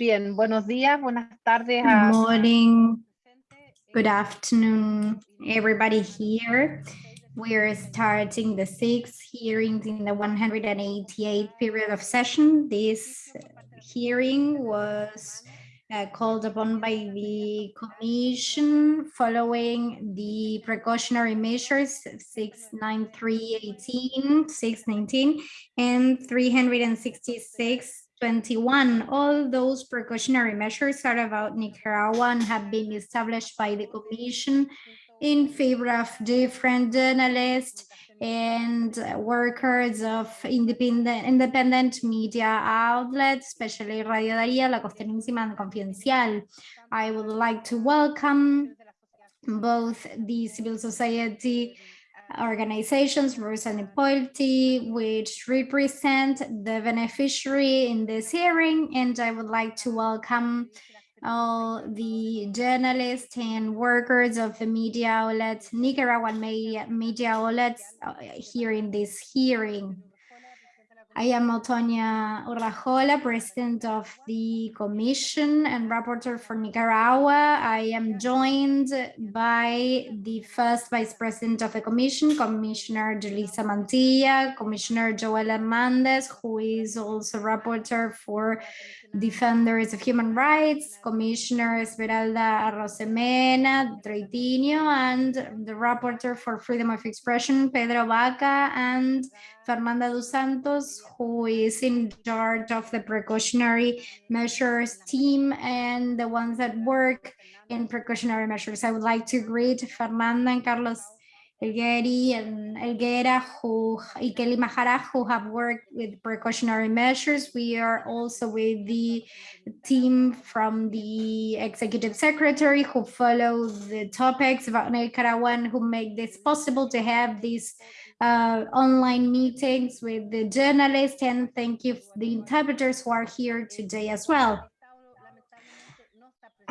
Bien, buenos días, buenas tardes. Good morning, good afternoon, everybody here. We're starting the sixth hearings in the 188th period of session. This hearing was uh, called upon by the commission following the precautionary measures 69318, 619, and 366 21. All those precautionary measures are about Nicaragua and have been established by the Commission in favor of different journalists and workers of independent, independent media outlets, especially Radio Darío, La Costeñísima, and Confidencial. I would like to welcome both the civil society organizations, Race and Equality, which represent the beneficiary in this hearing. And I would like to welcome all the journalists and workers of the media outlets, Nicaraguan media, outlets uh, here in this hearing. I am Antonia Urrejola, President of the Commission and Rapporteur for Nicaragua. I am joined by the first Vice President of the Commission, Commissioner Julissa Mantilla, Commissioner Joel Hernandez, who is also Rapporteur for Defenders of Human Rights, Commissioner Esmeralda Arosemena Troitiño, and the Rapporteur for Freedom of Expression, Pedro Vaca, and Fernanda dos Santos, who is in charge of the precautionary measures team and the ones that work in precautionary measures. I would like to greet Fernanda and Carlos Elgueri and Elguera who, Ikeli Mahara, who have worked with precautionary measures. We are also with the team from the executive secretary who follow the topics about Nicaragua who make this possible to have these uh, online meetings with the journalists and thank you the interpreters who are here today as well.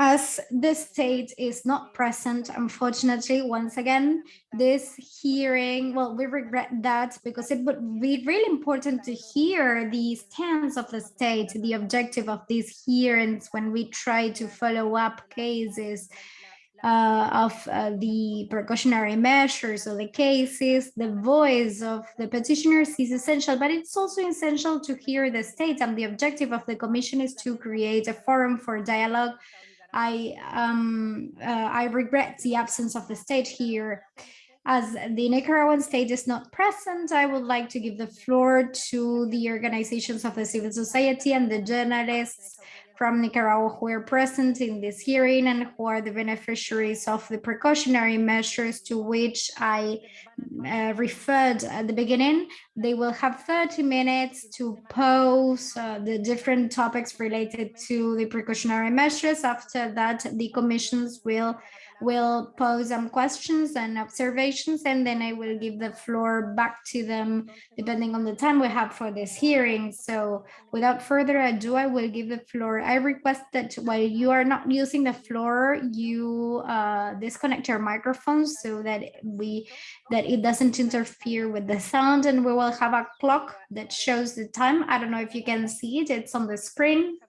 As the state is not present, unfortunately, once again, this hearing, well, we regret that because it would be really important to hear the stance of the state, the objective of these hearings when we try to follow up cases uh, of uh, the precautionary measures or the cases, the voice of the petitioners is essential, but it's also essential to hear the state and the objective of the commission is to create a forum for dialogue. I, um, uh, I regret the absence of the state here. As the Nicaraguan state is not present, I would like to give the floor to the organizations of the civil society and the journalists from Nicaragua who are present in this hearing and who are the beneficiaries of the precautionary measures to which I uh, referred at the beginning. They will have 30 minutes to pose uh, the different topics related to the precautionary measures. After that, the commissions will will pose some questions and observations, and then I will give the floor back to them depending on the time we have for this hearing. So without further ado, I will give the floor. I request that while you are not using the floor, you uh, disconnect your microphones so that we that it doesn't interfere with the sound, and we will have a clock that shows the time. I don't know if you can see it. It's on the screen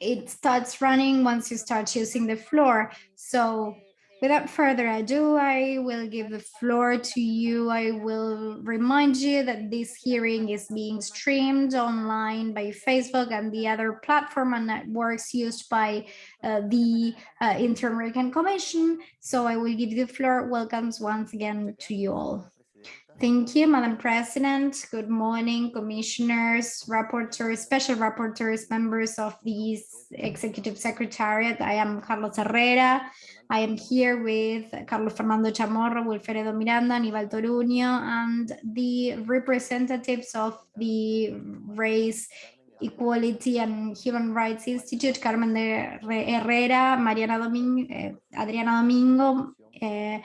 it starts running once you start using the floor. So without further ado, I will give the floor to you. I will remind you that this hearing is being streamed online by Facebook and the other platform and networks used by uh, the uh, Inter-American Commission. So I will give the floor. Welcomes once again to you all. Thank you, Madam President. Good morning, commissioners, rapporteurs, special rapporteurs, members of the Executive Secretariat. I am Carlos Herrera. I am here with Carlos Fernando Chamorro, Wilfredo Miranda, Aníbal Toruño, and the representatives of the Race Equality and Human Rights Institute, Carmen de Herrera, Mariana Domingo, eh, Adriana Domingo, eh,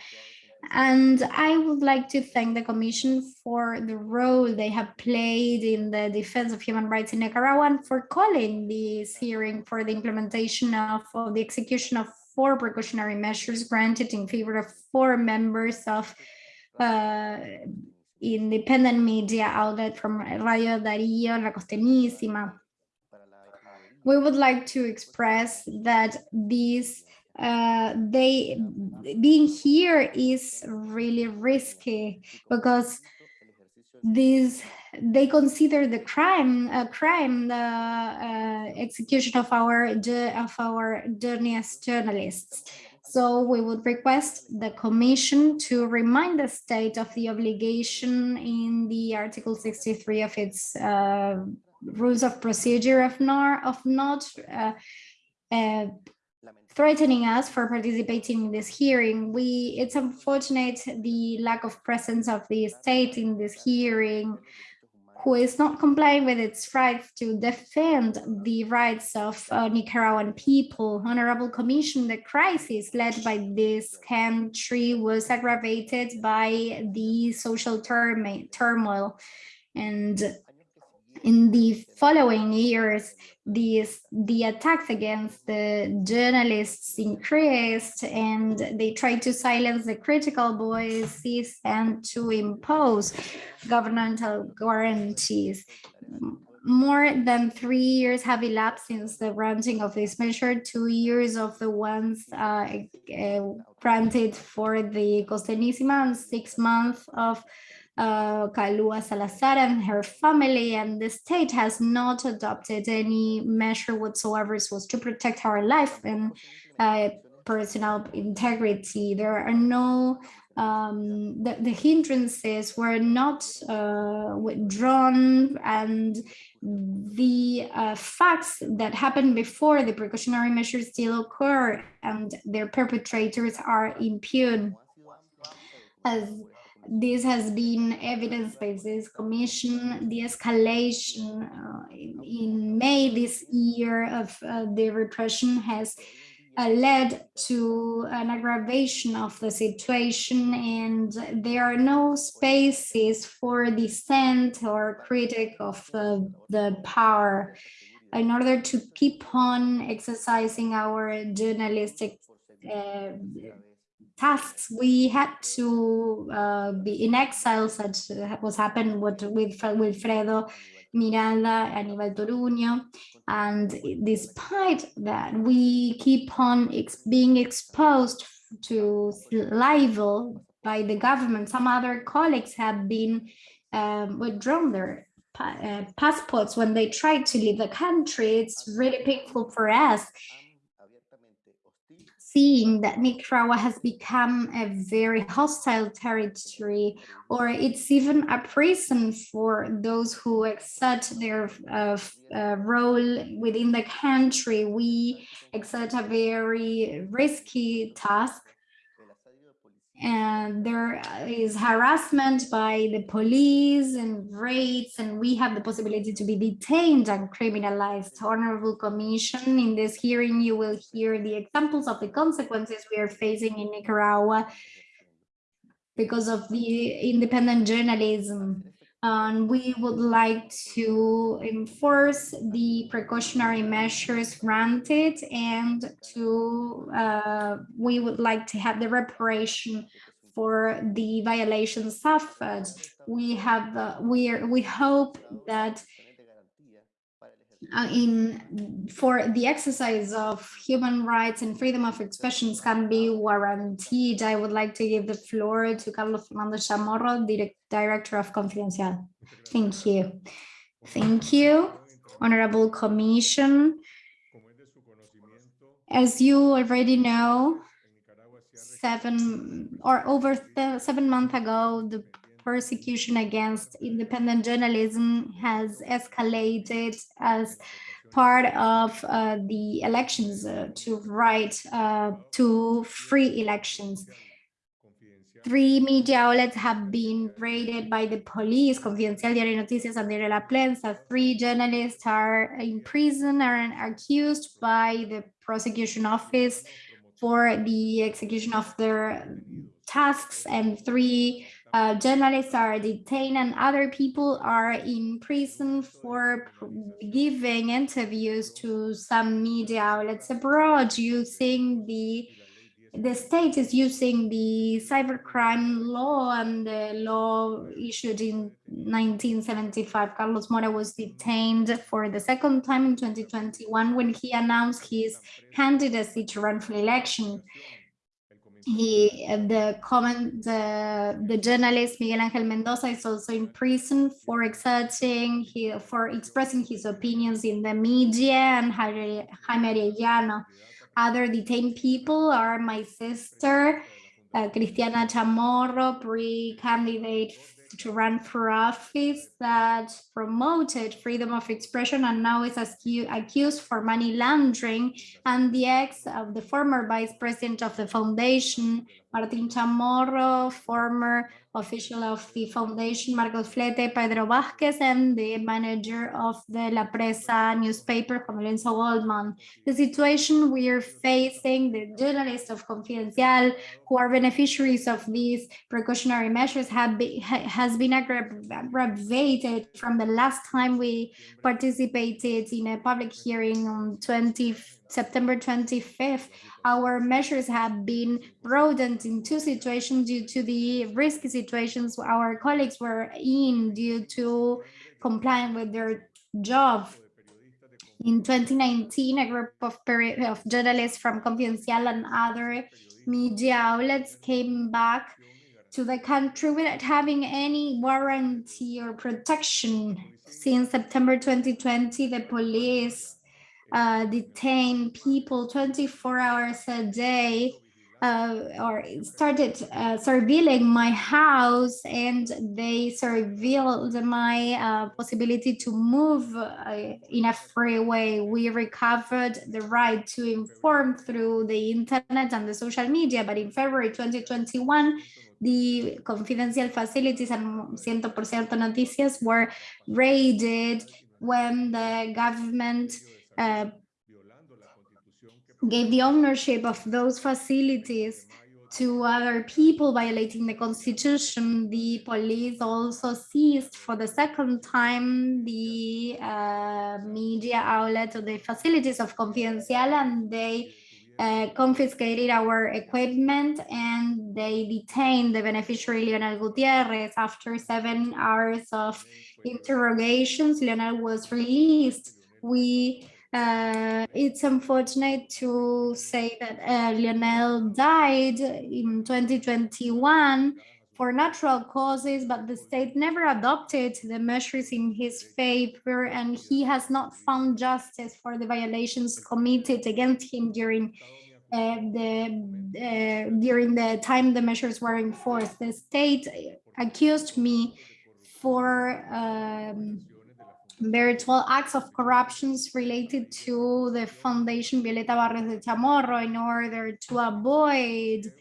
and I would like to thank the Commission for the role they have played in the defense of human rights in Nicaragua and for calling this hearing for the implementation of, of the execution of four precautionary measures granted in favor of four members of uh, independent media outlet from Radio Darío, La Costeñísima. we would like to express that these uh, they being here is really risky because these they consider the crime a crime the uh, execution of our of our journalist journalists. So we would request the commission to remind the state of the obligation in the article 63 of its uh, rules of procedure of not of not uh, uh, threatening us for participating in this hearing. We it's unfortunate the lack of presence of the state in this hearing who is not complying with its rights to defend the rights of uh, Nicaraguan people. Honorable Commission, the crisis led by this country was aggravated by the social turmoil and in the following years, these, the attacks against the journalists increased and they tried to silence the critical voices and to impose governmental guarantees. More than three years have elapsed since the granting of this measure, two years of the ones uh, uh, granted for the Costeñísima and six months of uh, Kalua Salazar and her family and the state has not adopted any measure whatsoever so as to protect our life and uh, personal integrity. There are no, um, the, the hindrances were not uh, withdrawn and the uh, facts that happened before the precautionary measures still occur and their perpetrators are impugned. As this has been evidenced by this commission, the escalation uh, in, May this year of uh, the repression has uh, led to an aggravation of the situation and there are no spaces for dissent or critic of the power. In order to keep on exercising our journalistic uh, tasks we had to uh, be in exile such was happened with with Wilfredo Miranda Aníbal Toruño and despite that we keep on ex being exposed to libel by the government. Some other colleagues have been um, withdrawn their uh, passports when they try to leave the country. It's really painful for us seeing that Nicaragua has become a very hostile territory, or it's even a prison for those who accept their uh, uh, role within the country. We exert a very risky task and there is harassment by the police and raids and we have the possibility to be detained and criminalized. Honorable commission in this hearing you will hear the examples of the consequences we are facing in nicaragua because of the independent journalism and we would like to enforce the precautionary measures granted and to uh, we would like to have the reparation for the violations suffered. We have uh, we are, we hope that Uh, in for the exercise of human rights and freedom of expressions can be guaranteed. I would like to give the floor to Carlos Fernando Chamorro, Direct, Director of Confidencial. Thank you. Thank you, Honorable Commission. As you already know, seven or over seven months ago, the persecution against independent journalism has escalated as part of uh, the elections uh, to right uh, to free elections. Three media outlets have been raided by the police, Confidencial Diario Noticias and Diario La Prensa. Three journalists are in prison and accused by the prosecution office for the execution of their tasks and three uh, journalists are detained and other people are in prison for giving interviews to some media outlets abroad using the the state is using the cybercrime law and the law issued in 1975. Carlos Mora was detained for the second time in 2021 when he announced his candidacy to run for election. He, the comment, the, the journalist Miguel Ángel Mendoza is also in prison for exerting, he, for expressing his opinions in the media and Jaime Arellano. Other detained people are my sister, uh, Cristiana Chamorro, pre-candidate to run for office that promoted freedom of expression and now is accused for money laundering. And the ex of the former vice president of the foundation Martin Chamorro, former official of the foundation, Marcos Flete, Pedro Vázquez, and the manager of the La Prensa newspaper, Lorenzo Holmann. The situation we are facing, the journalists of Confidencial, who are beneficiaries of these precautionary measures, have be, has been aggravated from the last time we participated in a public hearing on 20 September 25th, our measures have been broadened in two situations due to the risky situations our colleagues were in due to complying with their job. In 2019, a group of, of journalists from Confidencial and other media outlets came back to the country without having any warranty or protection. Since September 2020, the police uh, detain people 24 hours a day uh, or started uh, surveilling my house and they surveilled my uh, possibility to move uh, in a free way. We recovered the right to inform through the internet and the social media, but in February 2021, the Confidencial facilities and 100% noticias were raided when the government uh, gave the ownership of those facilities to other people violating the constitution. The police also seized for the second time the uh, media outlet or the facilities of Confidencial and they uh, confiscated our equipment and they detained the beneficiary Leonel Gutierrez. After seven hours of interrogations, Leonel was released. We uh, it's unfortunate to say that uh, Leonel died in 2021 for natural causes, but the state never adopted the measures in his favor, and he has not found justice for the violations committed against him during uh, the uh, during the time the measures were enforced. The state accused me for um, virtual acts of corruptions related to the Foundation Violeta Barrios de Chamorro in order to avoid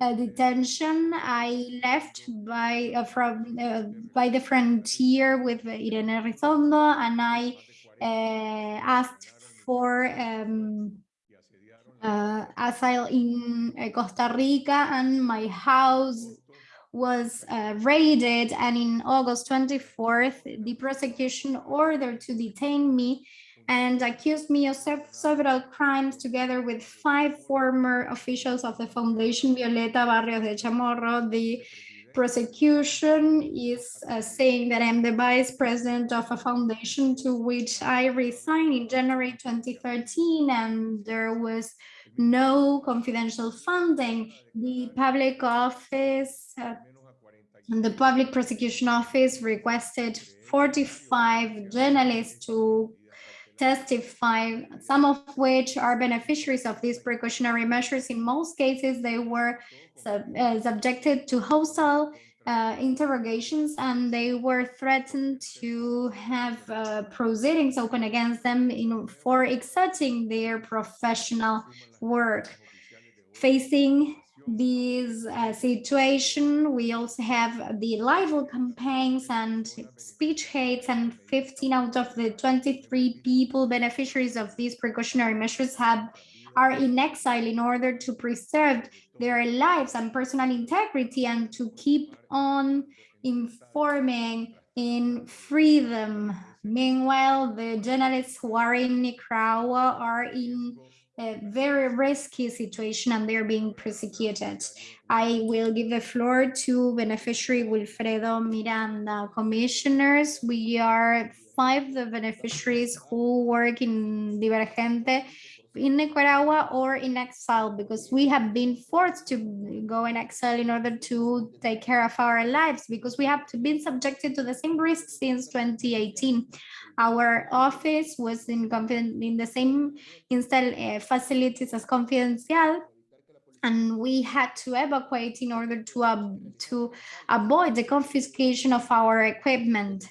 uh, detention. I left by uh, from uh, by the frontier with Irene Rizondo and I uh, asked for um, uh, asylum in Costa Rica and my house was uh, raided and in August 24th, the prosecution ordered to detain me and accused me of several crimes together with five former officials of the Foundation Violeta Barrios de Chamorro. The prosecution is uh, saying that I'm the vice president of a foundation to which I resigned in January 2013 and there was no confidential funding. The public office, uh, the public prosecution office requested 45 journalists to testify, some of which are beneficiaries of these precautionary measures. In most cases, they were sub, uh, subjected to hostile uh, interrogations and they were threatened to have uh, proceedings open against them in, for exerting their professional work. Facing this uh, situation, we also have the libel campaigns and speech hates and 15 out of the 23 people beneficiaries of these precautionary measures have are in exile in order to preserve their lives and personal integrity and to keep on informing in freedom. Meanwhile, the journalists who are in Nicaragua are in a very risky situation and they're being persecuted. I will give the floor to beneficiary Wilfredo Miranda. Commissioners, we are five the beneficiaries who work in Divergente in Nicaragua or in exile because we have been forced to go in exile in order to take care of our lives because we have been subjected to the same risks since 2018. Our office was in, in the same install uh, facilities as Confidencial and we had to evacuate in order to, uh, to avoid the confiscation of our equipment.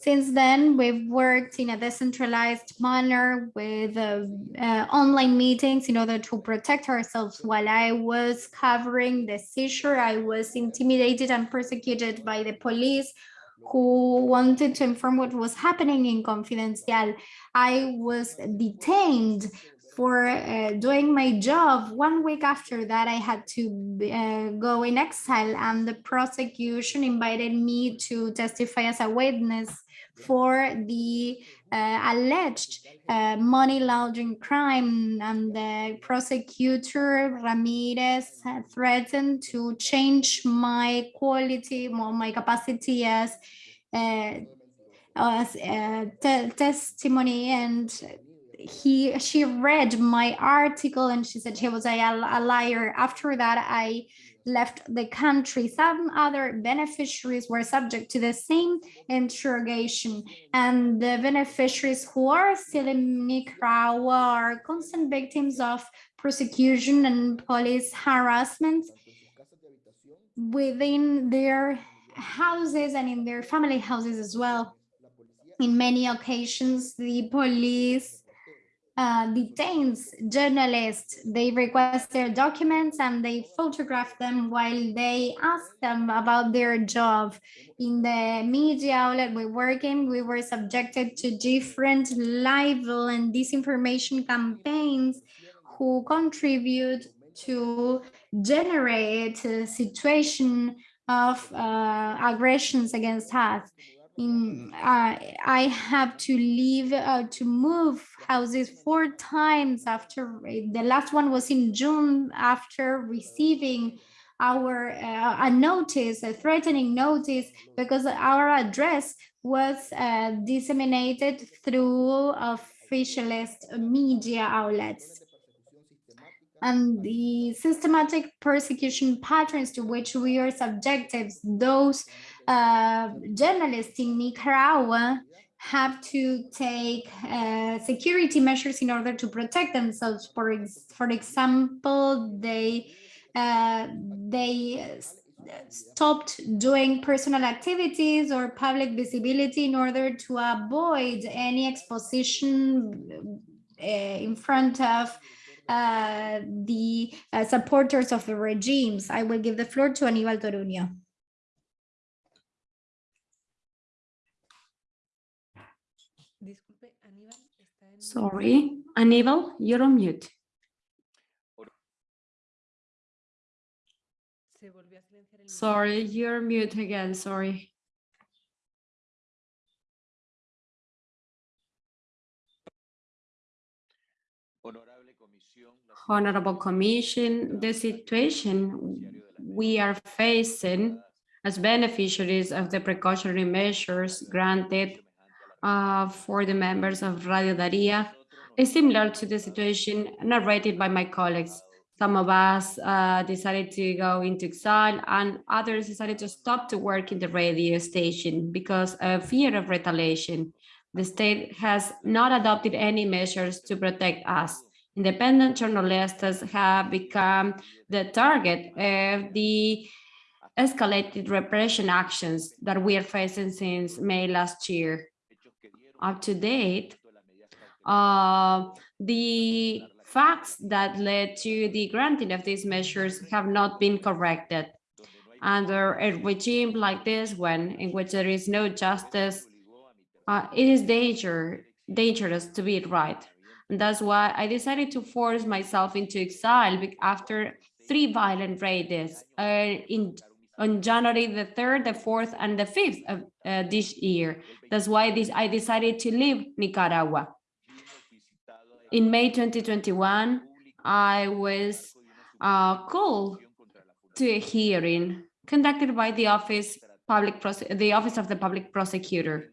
Since then, we've worked in a decentralized manner with uh, uh, online meetings in order to protect ourselves. While I was covering the seizure, I was intimidated and persecuted by the police who wanted to inform what was happening in Confidencial. I was detained for uh, doing my job. One week after that, I had to uh, go in exile and the prosecution invited me to testify as a witness for the uh, alleged uh, money laundering crime and the prosecutor Ramirez threatened to change my quality, my capacity as, uh, as uh, te testimony and he she read my article and she said he was a, a liar. After that i left the country. Some other beneficiaries were subject to the same interrogation and the beneficiaries who are still in Nicaragua are constant victims of prosecution and police harassment within their houses and in their family houses as well. In many occasions, the police uh, detains journalists. They request their documents and they photograph them while they ask them about their job. In the media outlet we work in, we were subjected to different libel and disinformation campaigns who contribute to generate a situation of uh, aggressions against us in uh, I have to leave uh, to move houses four times after the last one was in June after receiving our uh, a notice a threatening notice because our address was uh, disseminated through officialist media outlets. And the systematic persecution patterns to which we are subjected, those uh, journalists in Nicaragua have to take uh, security measures in order to protect themselves. For, ex for example, they uh, they stopped doing personal activities or public visibility in order to avoid any exposition uh, in front of uh, the uh, supporters of the regimes. I will give the floor to Aníbal Toruño. Sorry, Aníbal, you're on mute. Sorry, you're mute again, sorry. Honorable Commission, the situation we are facing as beneficiaries of the precautionary measures granted uh, for the members of Radio Darío is similar to the situation narrated by my colleagues. Some of us uh, decided to go into exile and others decided to stop to work in the radio station because of fear of retaliation. The state has not adopted any measures to protect us independent journalists have become the target of the escalated repression actions that we are facing since May last year. Up to date, uh, the facts that led to the granting of these measures have not been corrected. Under a regime like this one, in which there is no justice, uh, it is danger, dangerous to be right. And that's why I decided to force myself into exile after three violent raids uh, in on January the 3rd, the 4th, and the 5th of uh, this year. That's why this, I decided to leave Nicaragua. In May 2021, I was uh, called to a hearing conducted by the office public the office of the public prosecutor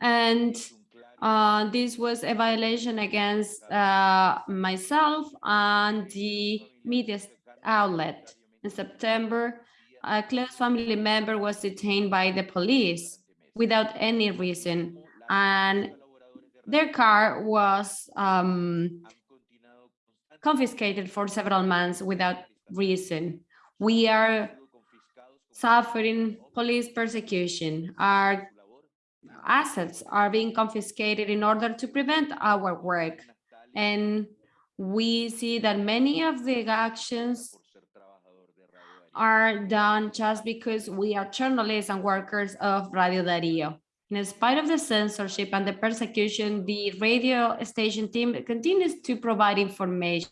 and uh, this was a violation against uh, myself and the media outlet. In September, a close family member was detained by the police without any reason, and their car was um, confiscated for several months without reason. We are suffering police persecution. Our assets are being confiscated in order to prevent our work. And we see that many of the actions are done just because we are journalists and workers of Radio Darío. In spite of the censorship and the persecution, the radio station team continues to provide information.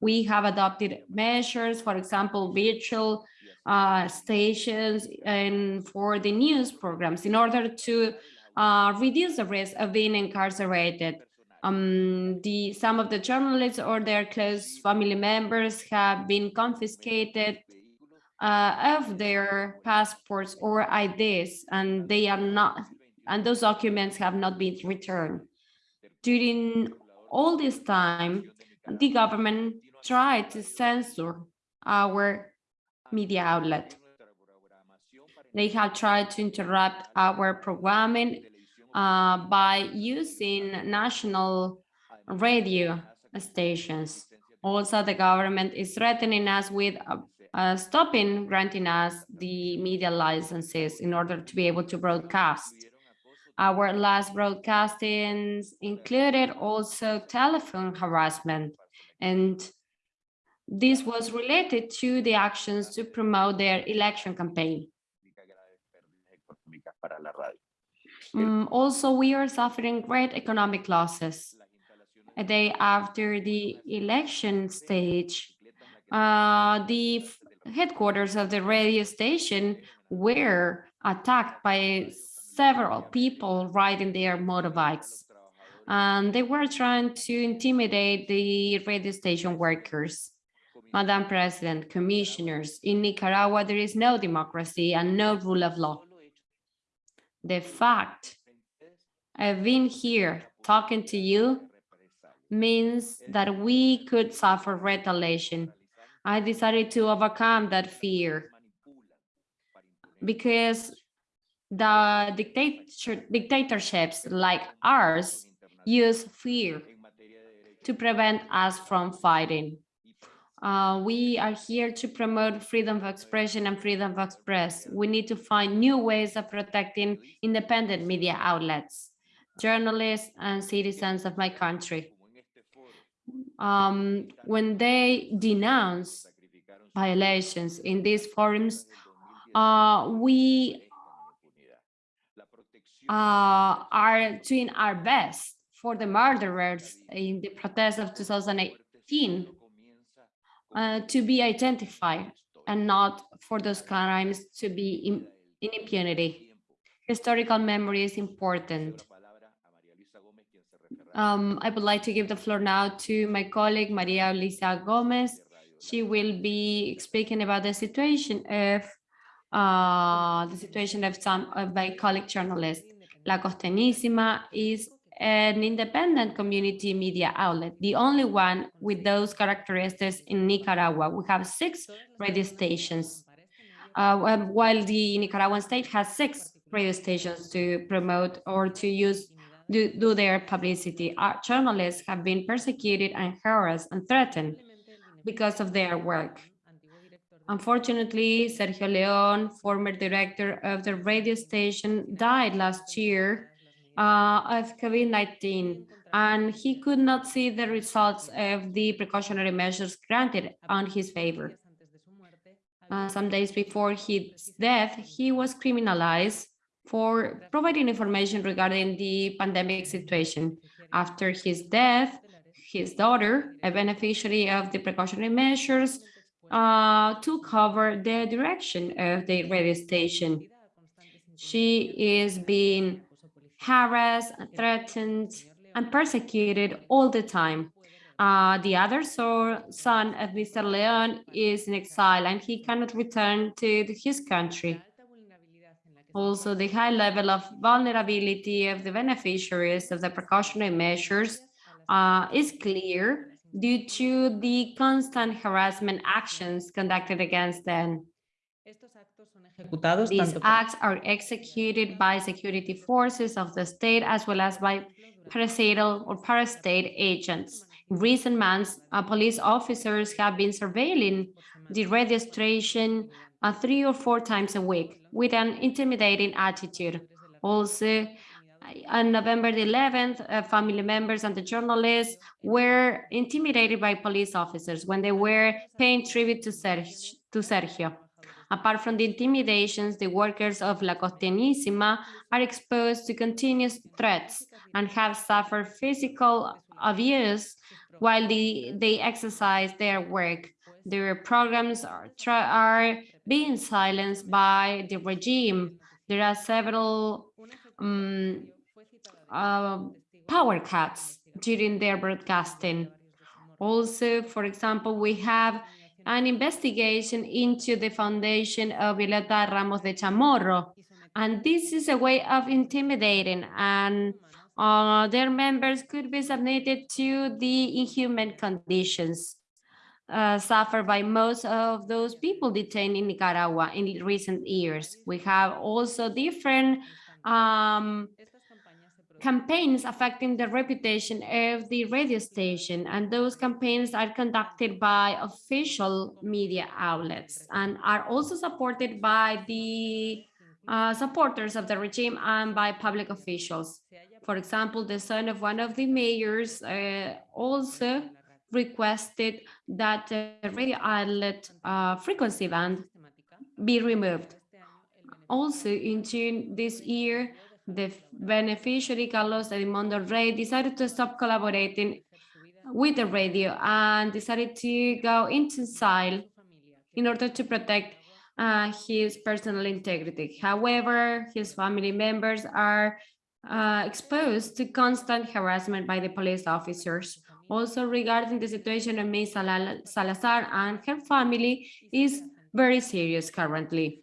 We have adopted measures, for example, virtual uh, stations and for the news programs in order to uh, reduce the risk of being incarcerated. Um, the, some of the journalists or their close family members have been confiscated uh, of their passports or IDs, and they are not, and those documents have not been returned. During all this time, the government tried to censor our media outlet. They have tried to interrupt our programming uh, by using national radio stations. Also, the government is threatening us with uh, stopping granting us the media licenses in order to be able to broadcast. Our last broadcastings included also telephone harassment, and this was related to the actions to promote their election campaign. Um, also, we are suffering great economic losses. A day after the election stage, uh, the headquarters of the radio station were attacked by several people riding their motorbikes. And they were trying to intimidate the radio station workers. Madam President, commissioners, in Nicaragua, there is no democracy and no rule of law. The fact I've been here talking to you means that we could suffer retaliation. I decided to overcome that fear because the dictator, dictatorships like ours use fear to prevent us from fighting. Uh, we are here to promote freedom of expression and freedom of express. We need to find new ways of protecting independent media outlets, journalists and citizens of my country. Um, when they denounce violations in these forums, uh, we uh, are doing our best for the murderers in the protests of 2018 uh, to be identified and not for those crimes to be in, in impunity. Historical memory is important. Um, I would like to give the floor now to my colleague, Maria Luisa Gomez. She will be speaking about the situation of uh, the situation of some of my colleague journalists. La Costeñísima is an independent community media outlet, the only one with those characteristics in Nicaragua. We have six radio stations, uh, while the Nicaraguan state has six radio stations to promote or to use do, do their publicity. Our journalists have been persecuted and harassed and threatened because of their work. Unfortunately, Sergio León, former director of the radio station, died last year uh, of COVID-19, and he could not see the results of the precautionary measures granted on his favor. Uh, some days before his death, he was criminalized for providing information regarding the pandemic situation. After his death, his daughter, a beneficiary of the precautionary measures, uh, took over the direction of the radio station. She is being harassed, threatened, and persecuted all the time. Uh, the other so, son of Mr. Leon is in exile and he cannot return to his country. Also, the high level of vulnerability of the beneficiaries of the precautionary measures uh, is clear due to the constant harassment actions conducted against them. These acts are executed by security forces of the state as well as by parastal or parastate agents. In recent months, uh, police officers have been surveilling the radio station uh, three or four times a week with an intimidating attitude. Also, on November the 11th, uh, family members and the journalists were intimidated by police officers when they were paying tribute to, Sergio. To Sergio. Apart from the intimidations, the workers of La Costeñísima are exposed to continuous threats and have suffered physical abuse while the, they exercise their work. Their programs are, are being silenced by the regime. There are several um, uh, power cuts during their broadcasting. Also, for example, we have an investigation into the foundation of Violeta Barrios de Chamorro. And this is a way of intimidating and uh, their members could be submitted to the inhuman conditions uh, suffered by most of those people detained in Nicaragua in recent years. We have also different um, campaigns affecting the reputation of the radio station and those campaigns are conducted by official media outlets and are also supported by the uh, supporters of the regime and by public officials. For example, the son of one of the mayors uh, also requested that the radio outlet uh, frequency band be removed. Also, in June this year, the beneficiary Carlos Edmundo Rey decided to stop collaborating with the radio and decided to go into exile in order to protect uh, his personal integrity. However, his family members are uh, exposed to constant harassment by the police officers. Also regarding the situation of May Salazar and her family is very serious currently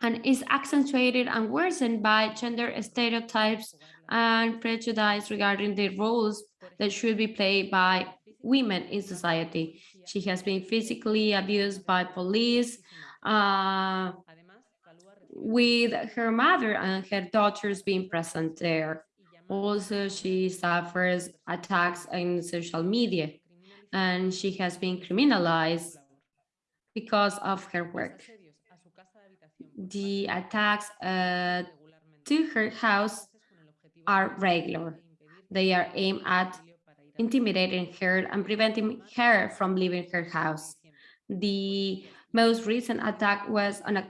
and is accentuated and worsened by gender stereotypes and prejudice regarding the roles that should be played by women in society. She has been physically abused by police, uh, with her mother and her daughters being present there. Also, she suffers attacks in social media, and she has been criminalized because of her work the attacks uh, to her house are regular. They are aimed at intimidating her and preventing her from leaving her house. The most recent attack was on a,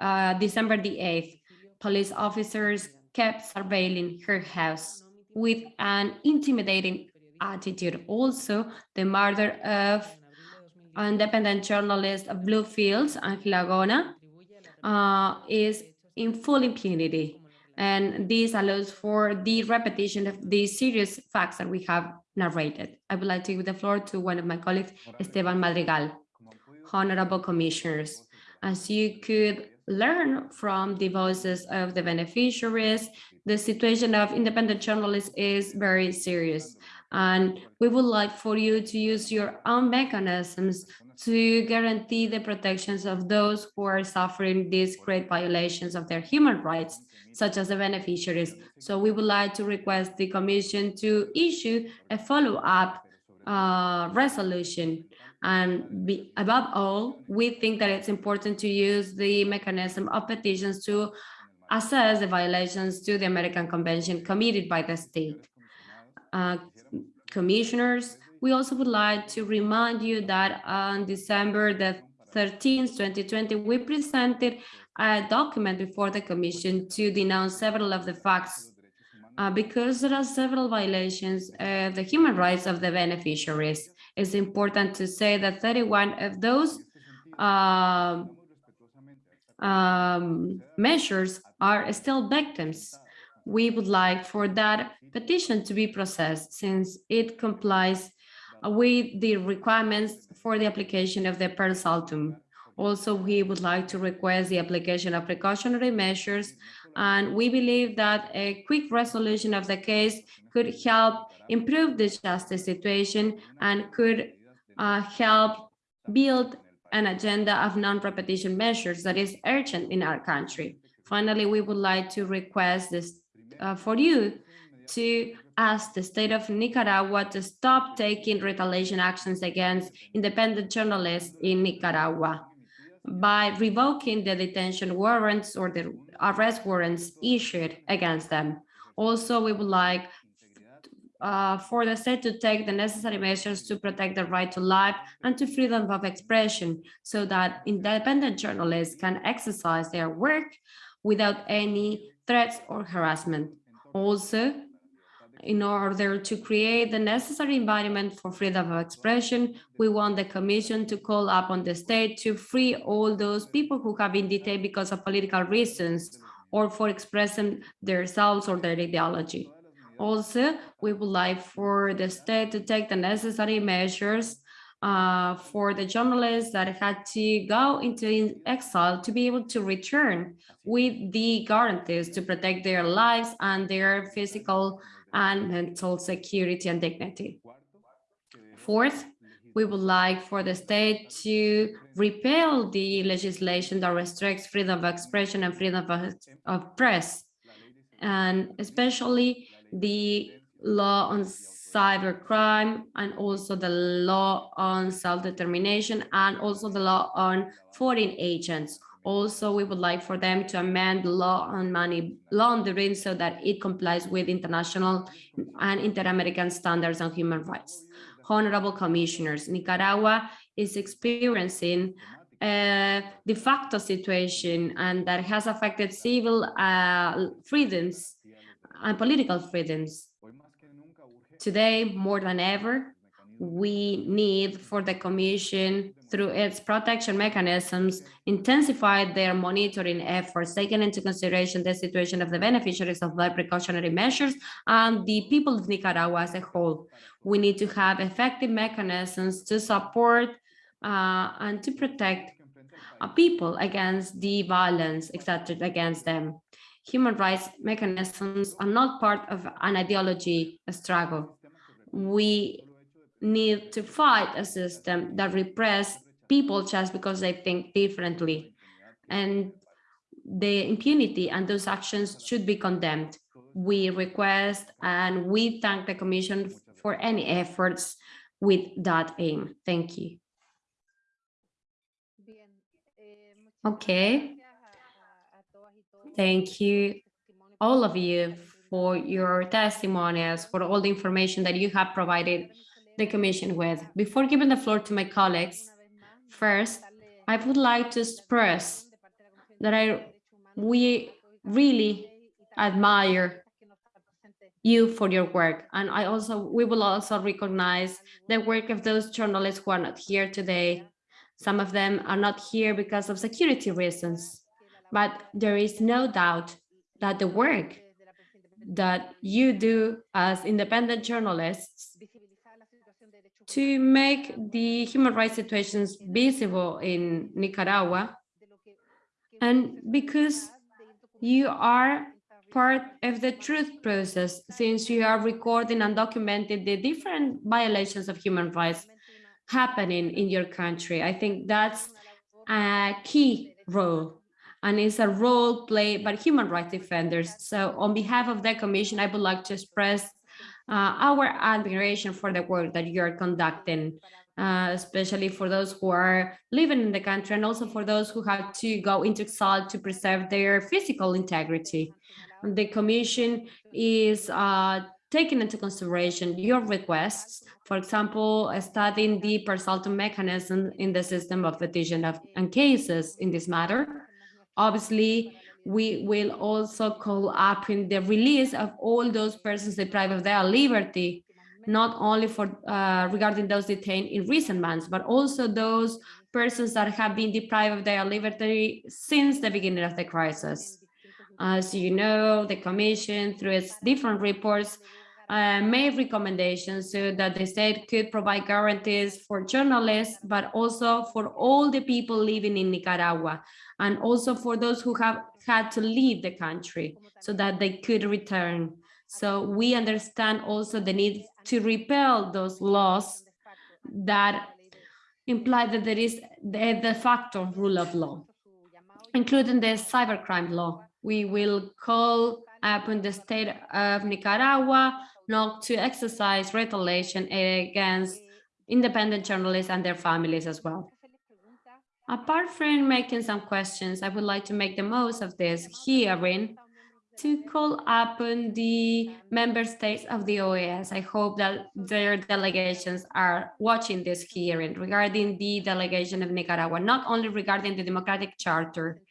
uh, December the 8th. Police officers kept surveilling her house with an intimidating attitude. Also, the murder of independent journalist Bluefields, Ángel Gahona, uh, is in full impunity. And this allows for the repetition of the serious facts that we have narrated. I would like to give the floor to one of my colleagues, Esteban Madrigal. Honorable commissioners, as you could learn from the voices of the beneficiaries, the situation of independent journalists is very serious. And we would like for you to use your own mechanisms to guarantee the protections of those who are suffering these great violations of their human rights, such as the beneficiaries. So we would like to request the Commission to issue a follow-up uh, resolution. And be, above all, we think that it's important to use the mechanism of petitions to assess the violations to the American Convention committed by the state. Uh, commissioners, we also would like to remind you that on December the 13th, 2020, we presented a document before the Commission to denounce several of the facts uh, because there are several violations of the human rights of the beneficiaries. It's important to say that 31 of those um, um, measures are still victims. We would like for that petition to be processed since it complies with the requirements for the application of the per saltum. Also, we would like to request the application of precautionary measures, and we believe that a quick resolution of the case could help improve the justice situation and could uh, help build an agenda of non-repetition measures that is urgent in our country. Finally, we would like to request this uh, for you to ask the state of Nicaragua to stop taking retaliation actions against independent journalists in Nicaragua by revoking the detention warrants or the arrest warrants issued against them. Also, we would like uh, for the state to take the necessary measures to protect the right to life and to freedom of expression so that independent journalists can exercise their work without any threats or harassment. Also, in order to create the necessary environment for freedom of expression, we want the commission to call upon the state to free all those people who have been detained because of political reasons or for expressing themselves or their ideology. Also, we would like for the state to take the necessary measures uh, for the journalists that had to go into exile to be able to return with the guarantees to protect their lives and their physical and mental security and dignity. Fourth, we would like for the state to repeal the legislation that restricts freedom of expression and freedom of, of press, and especially the law on cybercrime and also the law on self-determination and also the law on foreign agents also, we would like for them to amend the law on money laundering so that it complies with international and inter-American standards on human rights. Honorable commissioners, Nicaragua is experiencing a de facto situation and that has affected civil uh, freedoms and political freedoms. Today, more than ever, we need for the Commission, through its protection mechanisms, intensify their monitoring efforts, taking into consideration the situation of the beneficiaries of the precautionary measures and the people of Nicaragua as a whole. We need to have effective mechanisms to support uh, and to protect uh, people against the violence exerted against them. Human rights mechanisms are not part of an ideology struggle. We need to fight a system that repress people just because they think differently. And the impunity and those actions should be condemned. We request and we thank the Commission for any efforts with that aim. Thank you. Okay. Thank you, all of you, for your testimonials, for all the information that you have provided the Commission with. Before giving the floor to my colleagues, first, I would like to express that I we really admire you for your work. And I also we will also recognize the work of those journalists who are not here today. Some of them are not here because of security reasons, but there is no doubt that the work that you do as independent journalists to make the human rights situations visible in Nicaragua and because you are part of the truth process since you are recording and documenting the different violations of human rights happening in your country. I think that's a key role and it's a role played by human rights defenders. So on behalf of the commission, I would like to express uh, our admiration for the work that you're conducting, uh, especially for those who are living in the country and also for those who have to go into exile to preserve their physical integrity. The Commission is uh, taking into consideration your requests, for example, studying the per saltum mechanism in the system of petition of, and cases in this matter. Obviously, we will also call up in the release of all those persons deprived of their liberty not only for uh, regarding those detained in recent months, but also those persons that have been deprived of their liberty since the beginning of the crisis. As you know, the Commission, through its different reports, uh, made recommendations so that the state could provide guarantees for journalists, but also for all the people living in Nicaragua, and also for those who have had to leave the country so that they could return. So we understand also the need to repeal those laws that imply that there is the de facto rule of law, including the cybercrime law. We will call Uh, upon the state of Nicaragua not to exercise retaliation against independent journalists and their families as well. Apart from making some questions, I would like to make the most of this hearing to call upon the member states of the OAS. I hope that their delegations are watching this hearing regarding the delegation of Nicaragua, not only regarding the democratic charter.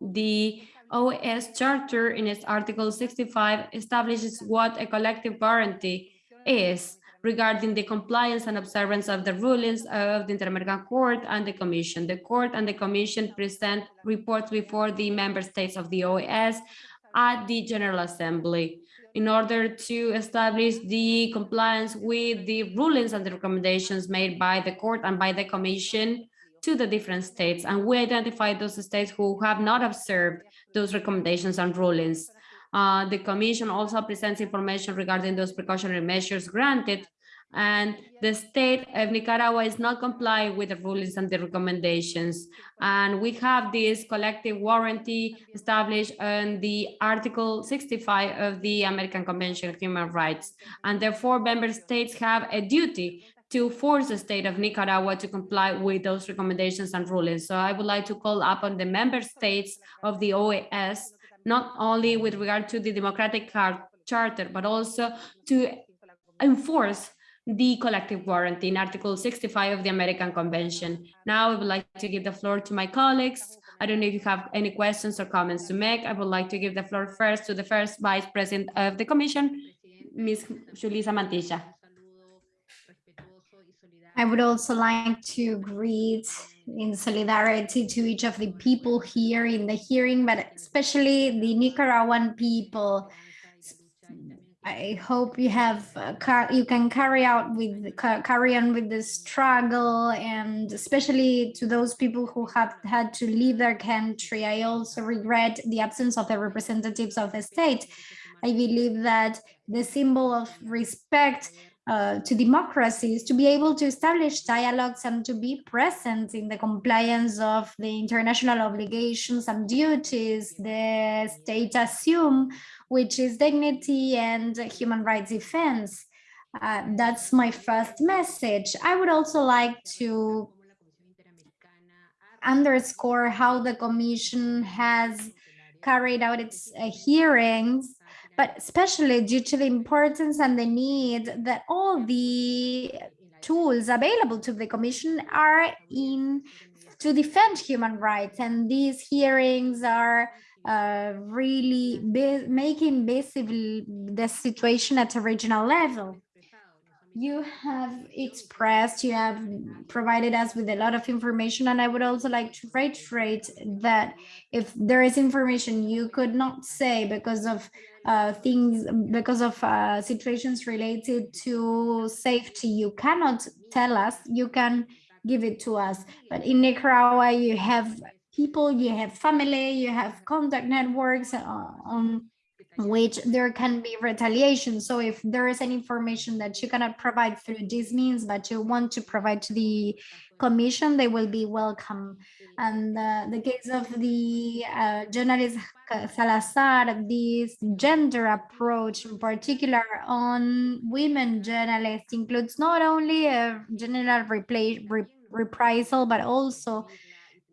The OAS charter in its article 65 establishes what a collective guarantee is regarding the compliance and observance of the rulings of the Inter-American Court and the Commission. The Court and the Commission present reports before the member states of the OAS at the General Assembly in order to establish the compliance with the rulings and the recommendations made by the court and by the commission to the different states. And we identify those states who have not observed those recommendations and rulings. Uh, the commission also presents information regarding those precautionary measures granted and the state of Nicaragua is not complying with the rulings and the recommendations. And we have this collective warranty established in the Article 65 of the American Convention of Human Rights. And therefore, member states have a duty to force the state of Nicaragua to comply with those recommendations and rulings. So I would like to call upon the member states of the OAS, not only with regard to the democratic charter, but also to enforce the collective warranty in Article 65 of the American Convention. Now I would like to give the floor to my colleagues. I don't know if you have any questions or comments to make. I would like to give the floor first to the first Vice President of the Commission, Ms. Julissa Mantilla. I would also like to greet in solidarity to each of the people here in the hearing, but especially the Nicaraguan people I hope you have uh, you can carry out with carry on with the struggle and especially to those people who have had to leave their country. I also regret the absence of the representatives of the state. I believe that the symbol of respect uh, to democracies to be able to establish dialogues and to be present in the compliance of the international obligations and duties the state assume which is dignity and human rights defense. Uh, that's my first message. I would also like to underscore how the Commission has carried out its uh, hearings, but especially due to the importance and the need that all the tools available to the Commission are in to defend human rights. And these hearings are uh, really making visible the situation at a regional level. You have expressed, you have provided us with a lot of information, and I would also like to reiterate that if there is information you could not say because of uh, things, because of uh, situations related to safety, you cannot tell us, you can give it to us. But in Nicaragua, you have people, you have family, you have contact networks uh, on which there can be retaliation. So if there is any information that you cannot provide through these means, but you want to provide to the commission, they will be welcome. And uh, the case of the uh, journalist Salazar, this gender approach in particular on women journalists includes not only a general reprisal, but also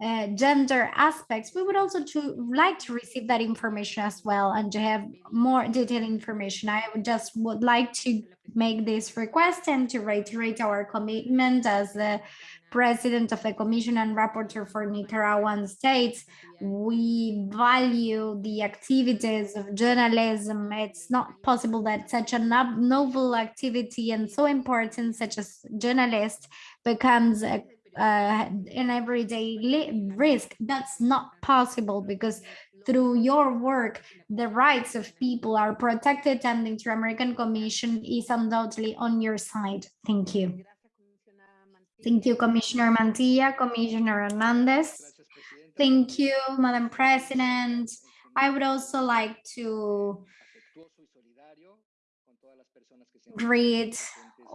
uh, gender aspects, we would also to like to receive that information as well and to have more detailed information. I would just would like to make this request and to reiterate our commitment as the president of the commission and rapporteur for Nicaraguan states. We value the activities of journalism. It's not possible that such a novel activity and so important such as journalist becomes a uh, an everyday risk. That's not possible because through your work, the rights of people are protected and the Inter-American Commission is undoubtedly on your side. Thank you. Thank you, Commissioner Mantilla, Commissioner Hernandez. Thank you, Madam President. I would also like to greet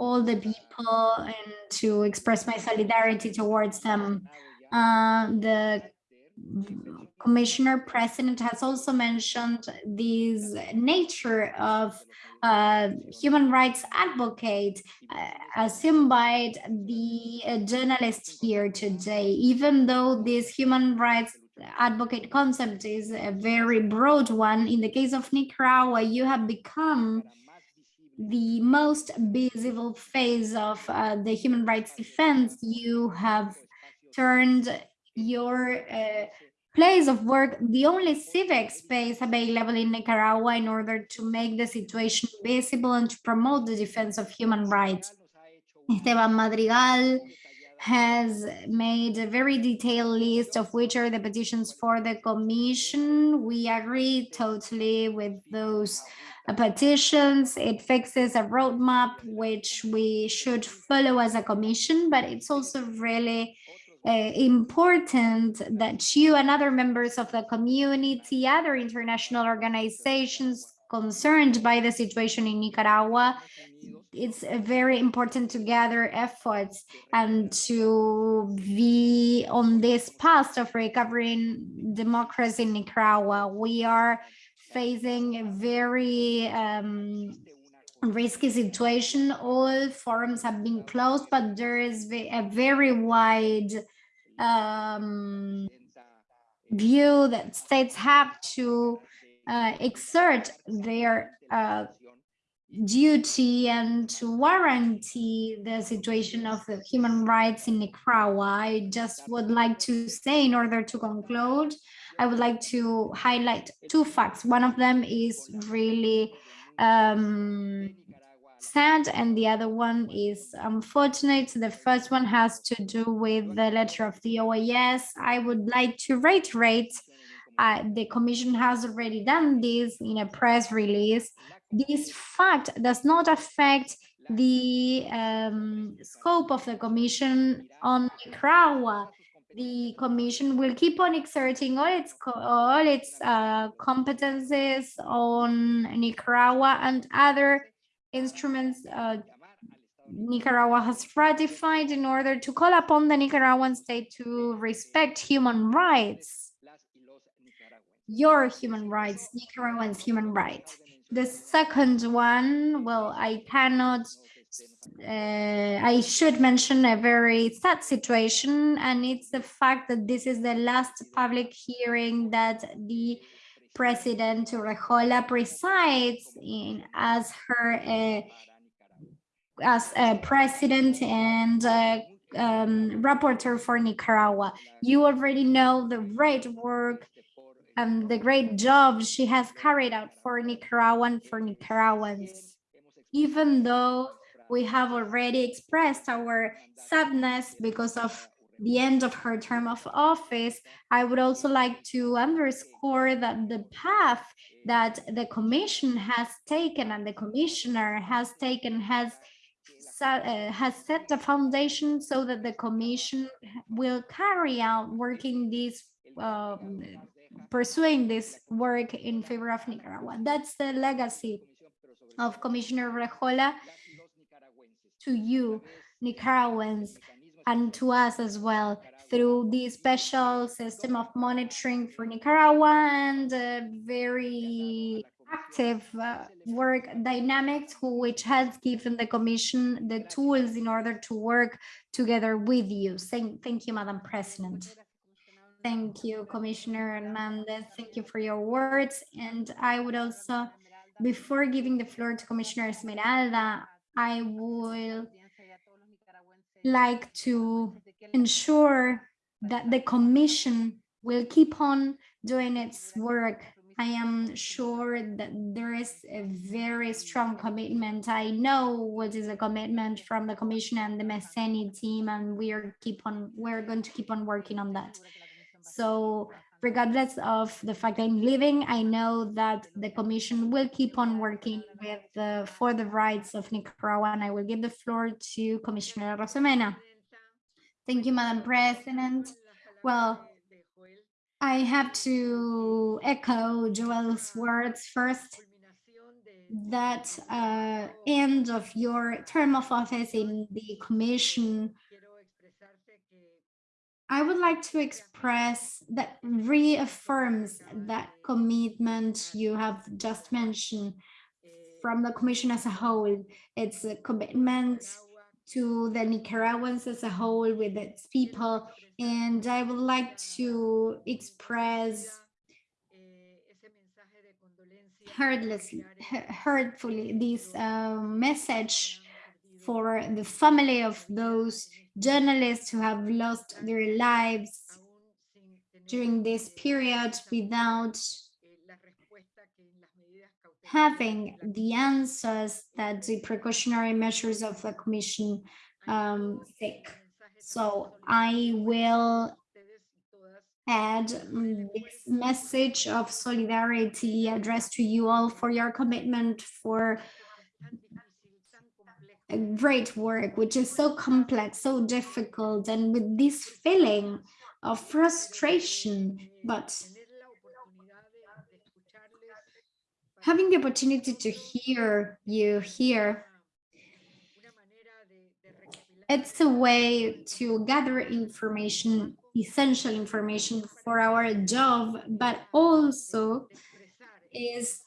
all the people and to express my solidarity towards them. Uh, the commissioner president has also mentioned this nature of uh, human rights advocate uh, assumed by the uh, journalist here today, even though this human rights advocate concept is a very broad one. In the case of Nicaragua, you have become the most visible phase of uh, the human rights defense, you have turned your uh, place of work the only civic space available in Nicaragua in order to make the situation visible and to promote the defense of human rights. Esteban Madrigal has made a very detailed list of which are the petitions for the commission. We agree totally with those petitions. It fixes a roadmap which we should follow as a commission, but it's also really uh, important that you and other members of the community, other international organizations concerned by the situation in Nicaragua, it's very important to gather efforts and to be on this path of recovering democracy in Nicaragua. We are facing a very um, risky situation. All forums have been closed, but there is a very wide um, view that states have to uh, exert their uh, duty and to warranty the situation of the human rights in Nicaragua. I just would like to say in order to conclude I would like to highlight two facts. One of them is really um, sad and the other one is unfortunate. The first one has to do with the letter of the OAS. I would like to reiterate uh, the commission has already done this in a press release. This fact does not affect the um, scope of the commission on Nicaragua the commission will keep on exerting all its all its uh, competences on Nicaragua and other instruments uh, Nicaragua has ratified in order to call upon the Nicaraguan state to respect human rights, your human rights, Nicaraguans' human rights. The second one, well, I cannot uh, I should mention a very sad situation, and it's the fact that this is the last public hearing that the President Urrejola presides in as her uh, as a president and uh, um, for Nicaragua. You already know the great work and the great job she has carried out for Nicaraguan for Nicaraguans. Even though we have already expressed our sadness because of the end of her term of office, I would also like to underscore that the path that the commission has taken and the commissioner has taken has uh, has set the foundation so that the commission will carry out working this um, pursuing this work in favor of Nicaragua. That's the legacy of Commissioner Urrejola to you, Nicaraguans, and to us as well through the special system of monitoring for Nicaragua and uh, very active uh, work dynamics which has given the commission the tools in order to work together with you. Thank, thank you, Madam President. Thank you, Commissioner Hernandez. Thank you for your words. And I would also, before giving the floor to Commissioner Esmeralda, I would like to ensure that the commission will keep on doing its work. I am sure that there is a very strong commitment. I know what is a commitment from the commission and the MESENI team, and we are keep on we're going to keep on working on that. So regardless of the fact I'm leaving, I know that the commission will keep on working with the, for the rights of Nicaragua, and I will give the floor to Commissioner Arosemena. Thank you, Madam President. Well, I have to echo Joel's words first that uh, end of your term of office in the commission I would like to express that reaffirms that commitment you have just mentioned from the commission as a whole. It's a commitment to the Nicaraguans as a whole with its people. And I would like to express heartlessly, hurtfully this uh, message for the family of those journalists who have lost their lives during this period without having the answers that the precautionary measures of the commission um, seek. So I will add this message of solidarity addressed to you all for your commitment for great work, which is so complex, so difficult, and with this feeling of frustration, but having the opportunity to hear you here, it's a way to gather information, essential information for our job, but also is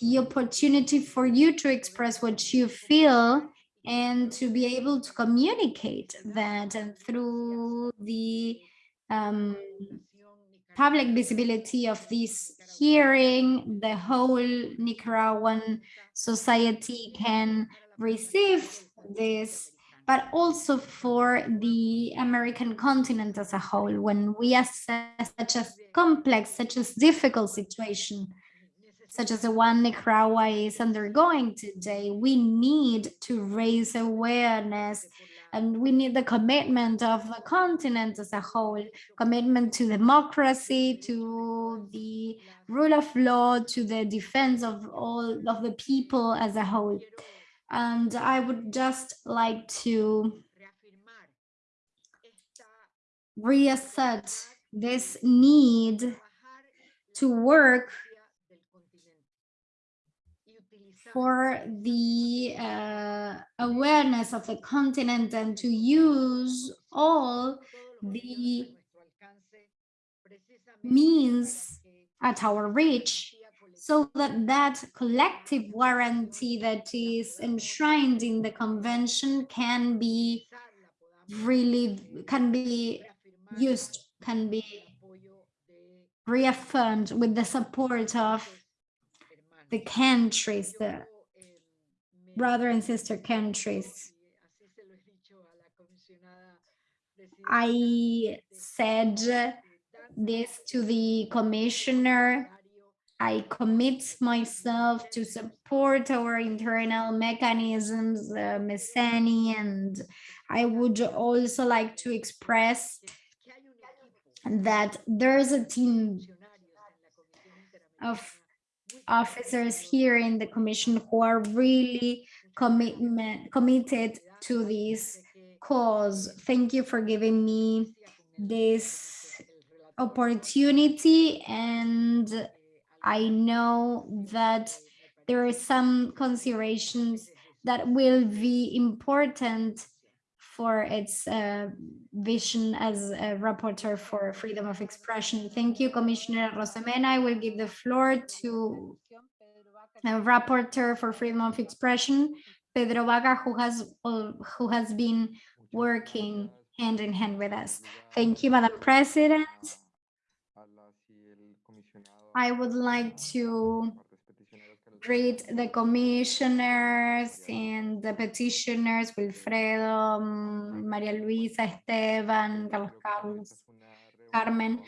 the opportunity for you to express what you feel and to be able to communicate that and through the um, public visibility of this hearing, the whole Nicaraguan society can receive this, but also for the American continent as a whole, when we assess such a complex, such a difficult situation, such as the one Nicaragua is undergoing today, we need to raise awareness and we need the commitment of the continent as a whole, commitment to democracy, to the rule of law, to the defense of all of the people as a whole. And I would just like to reassert this need to work for the uh, awareness of the continent and to use all the means at our reach so that that collective warranty that is enshrined in the convention can be really can be used can be reaffirmed with the support of the countries, the brother and sister countries. I said this to the commissioner. I commit myself to support our internal mechanisms, uh, MESENI, and I would also like to express that there's a team of officers here in the commission who are really commitment committed to this cause. Thank you for giving me this opportunity and I know that there are some considerations that will be important for its uh, vision as a rapporteur for freedom of expression. Thank you, Commissioner Arosemena. I will give the floor to a rapporteur for freedom of expression, Pedro Vaca, who has uh, who has been working hand in hand with us. Thank you, Madam President. I would like to greet the commissioners and the petitioners, Wilfredo, um, Maria Luisa, Esteban, Carlos Carlos, Carmen.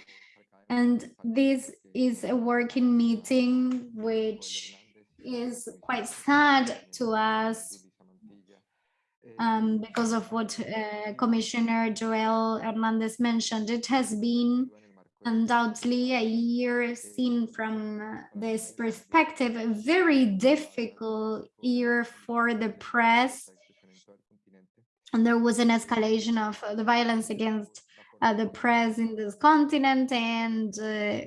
And this is a working meeting, which is quite sad to us um, because of what uh, Commissioner Joel Hernandez mentioned. It has been undoubtedly a year seen from uh, this perspective, a very difficult year for the press. And there was an escalation of uh, the violence against uh, the press in this continent and uh,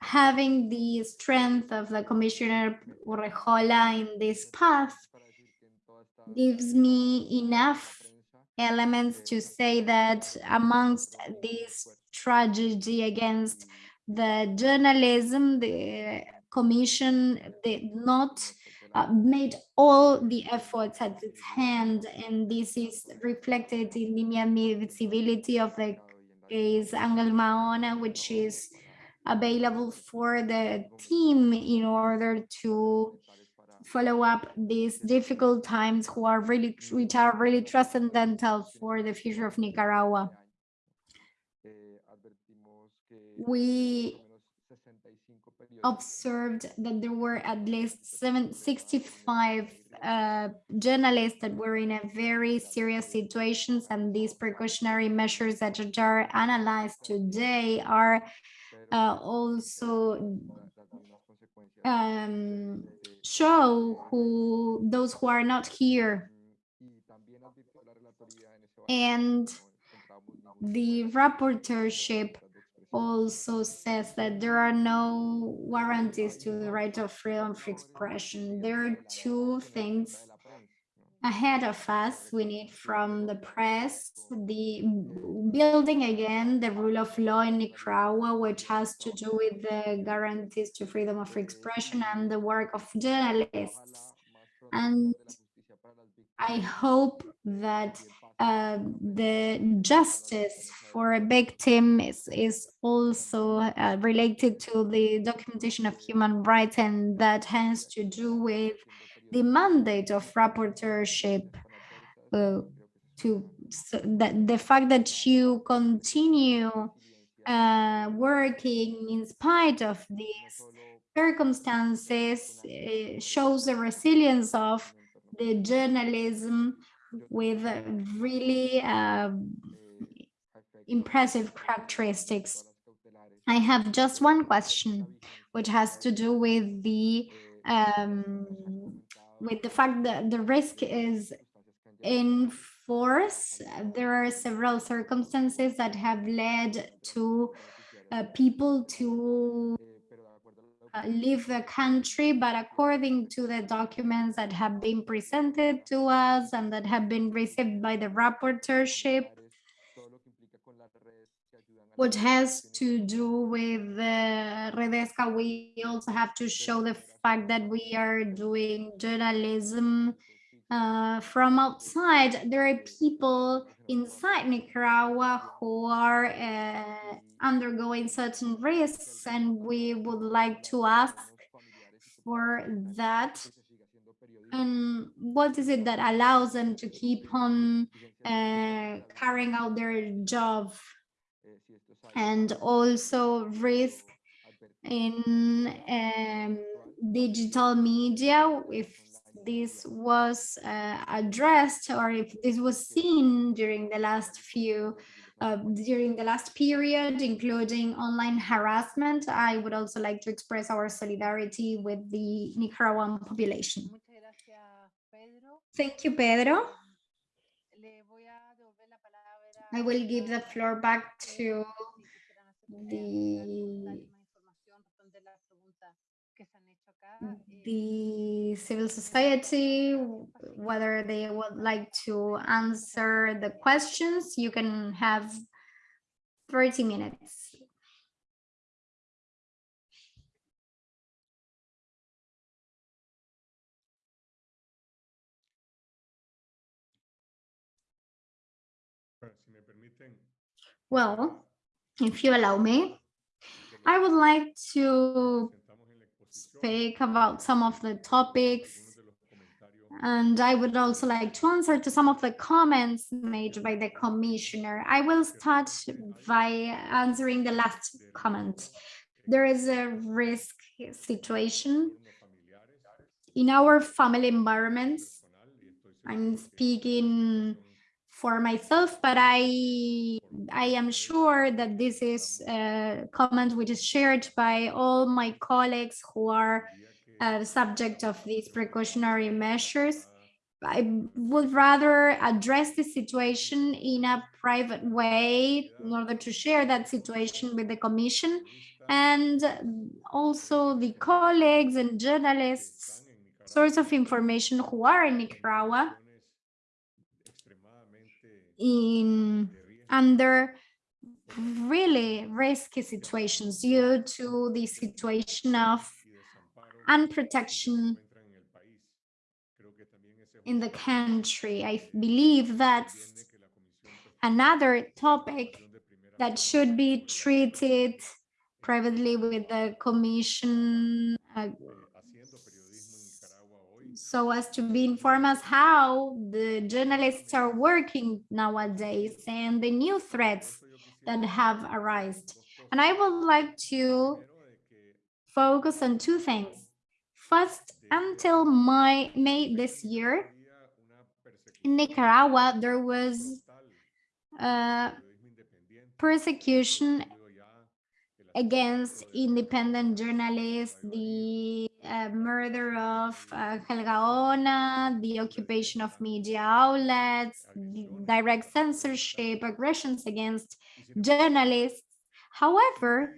having the strength of the Commissioner Urrejola in this path gives me enough elements to say that amongst this tragedy against the journalism, the commission did not uh, made all the efforts at its hand, and this is reflected in the Miami visibility of the case Angel Gahona, which is available for the team in order to follow up these difficult times who are really which are really transcendental for the future of Nicaragua. We observed that there were at least seven, 65 uh, journalists that were in a very serious situations and these precautionary measures that are analyzed today are uh, also um, show who those who are not here and the rapporteurship also says that there are no warranties to the right of freedom of expression. There are two things ahead of us we need from the press the building again the rule of law in nicaragua which has to do with the guarantees to freedom of expression and the work of journalists. And i hope that uh, the justice for a victim is, is also uh, related to the documentation of human rights and that has to do with the mandate of rapporteurship uh, to so that the fact that you continue uh, working in spite of these circumstances uh, shows the resilience of the journalism with really uh, impressive characteristics. I have just one question, which has to do with the um, with the fact that the risk is in force. There are several circumstances that have led to uh, people to uh, leave the country, but according to the documents that have been presented to us and that have been received by the rapporteurship, what has to do with the Redesca, we also have to show the fact that we are doing journalism uh, from outside. There are people inside Nicaragua who are uh, undergoing certain risks, and we would like to ask for that. And what is it that allows them to keep on uh, carrying out their job and also risk in um, digital media if this was uh, addressed or if this was seen during the last few uh, during the last period, including online harassment, I would also like to express our solidarity with the Nicaraguan population. Thank you, Pedro. I will give the floor back to the the civil society, whether they would like to answer the questions, you can have 30 minutes. Well, if you allow me, I would like to speak about some of the topics and I would also like to answer to some of the comments made by the commissioner. I will start by answering the last comment. There is a risk situation in our family environments. I'm speaking for myself, but I I am sure that this is a comment which is shared by all my colleagues who are uh, subject of these precautionary measures. I would rather address the situation in a private way in order to share that situation with the commission and also the colleagues and journalists, source of information who are in Nicaragua in under really risky situations due to the situation of unprotection in the country. I believe that's another topic that should be treated privately with the commission uh, so as to be as how the journalists are working nowadays and the new threats that have arisen. And I would like to focus on two things. First, until my May this year, in Nicaragua, there was uh, persecution against independent journalists, the uh, murder of uh, Ángel Gahona, the occupation of media outlets, direct censorship, aggressions against journalists. However,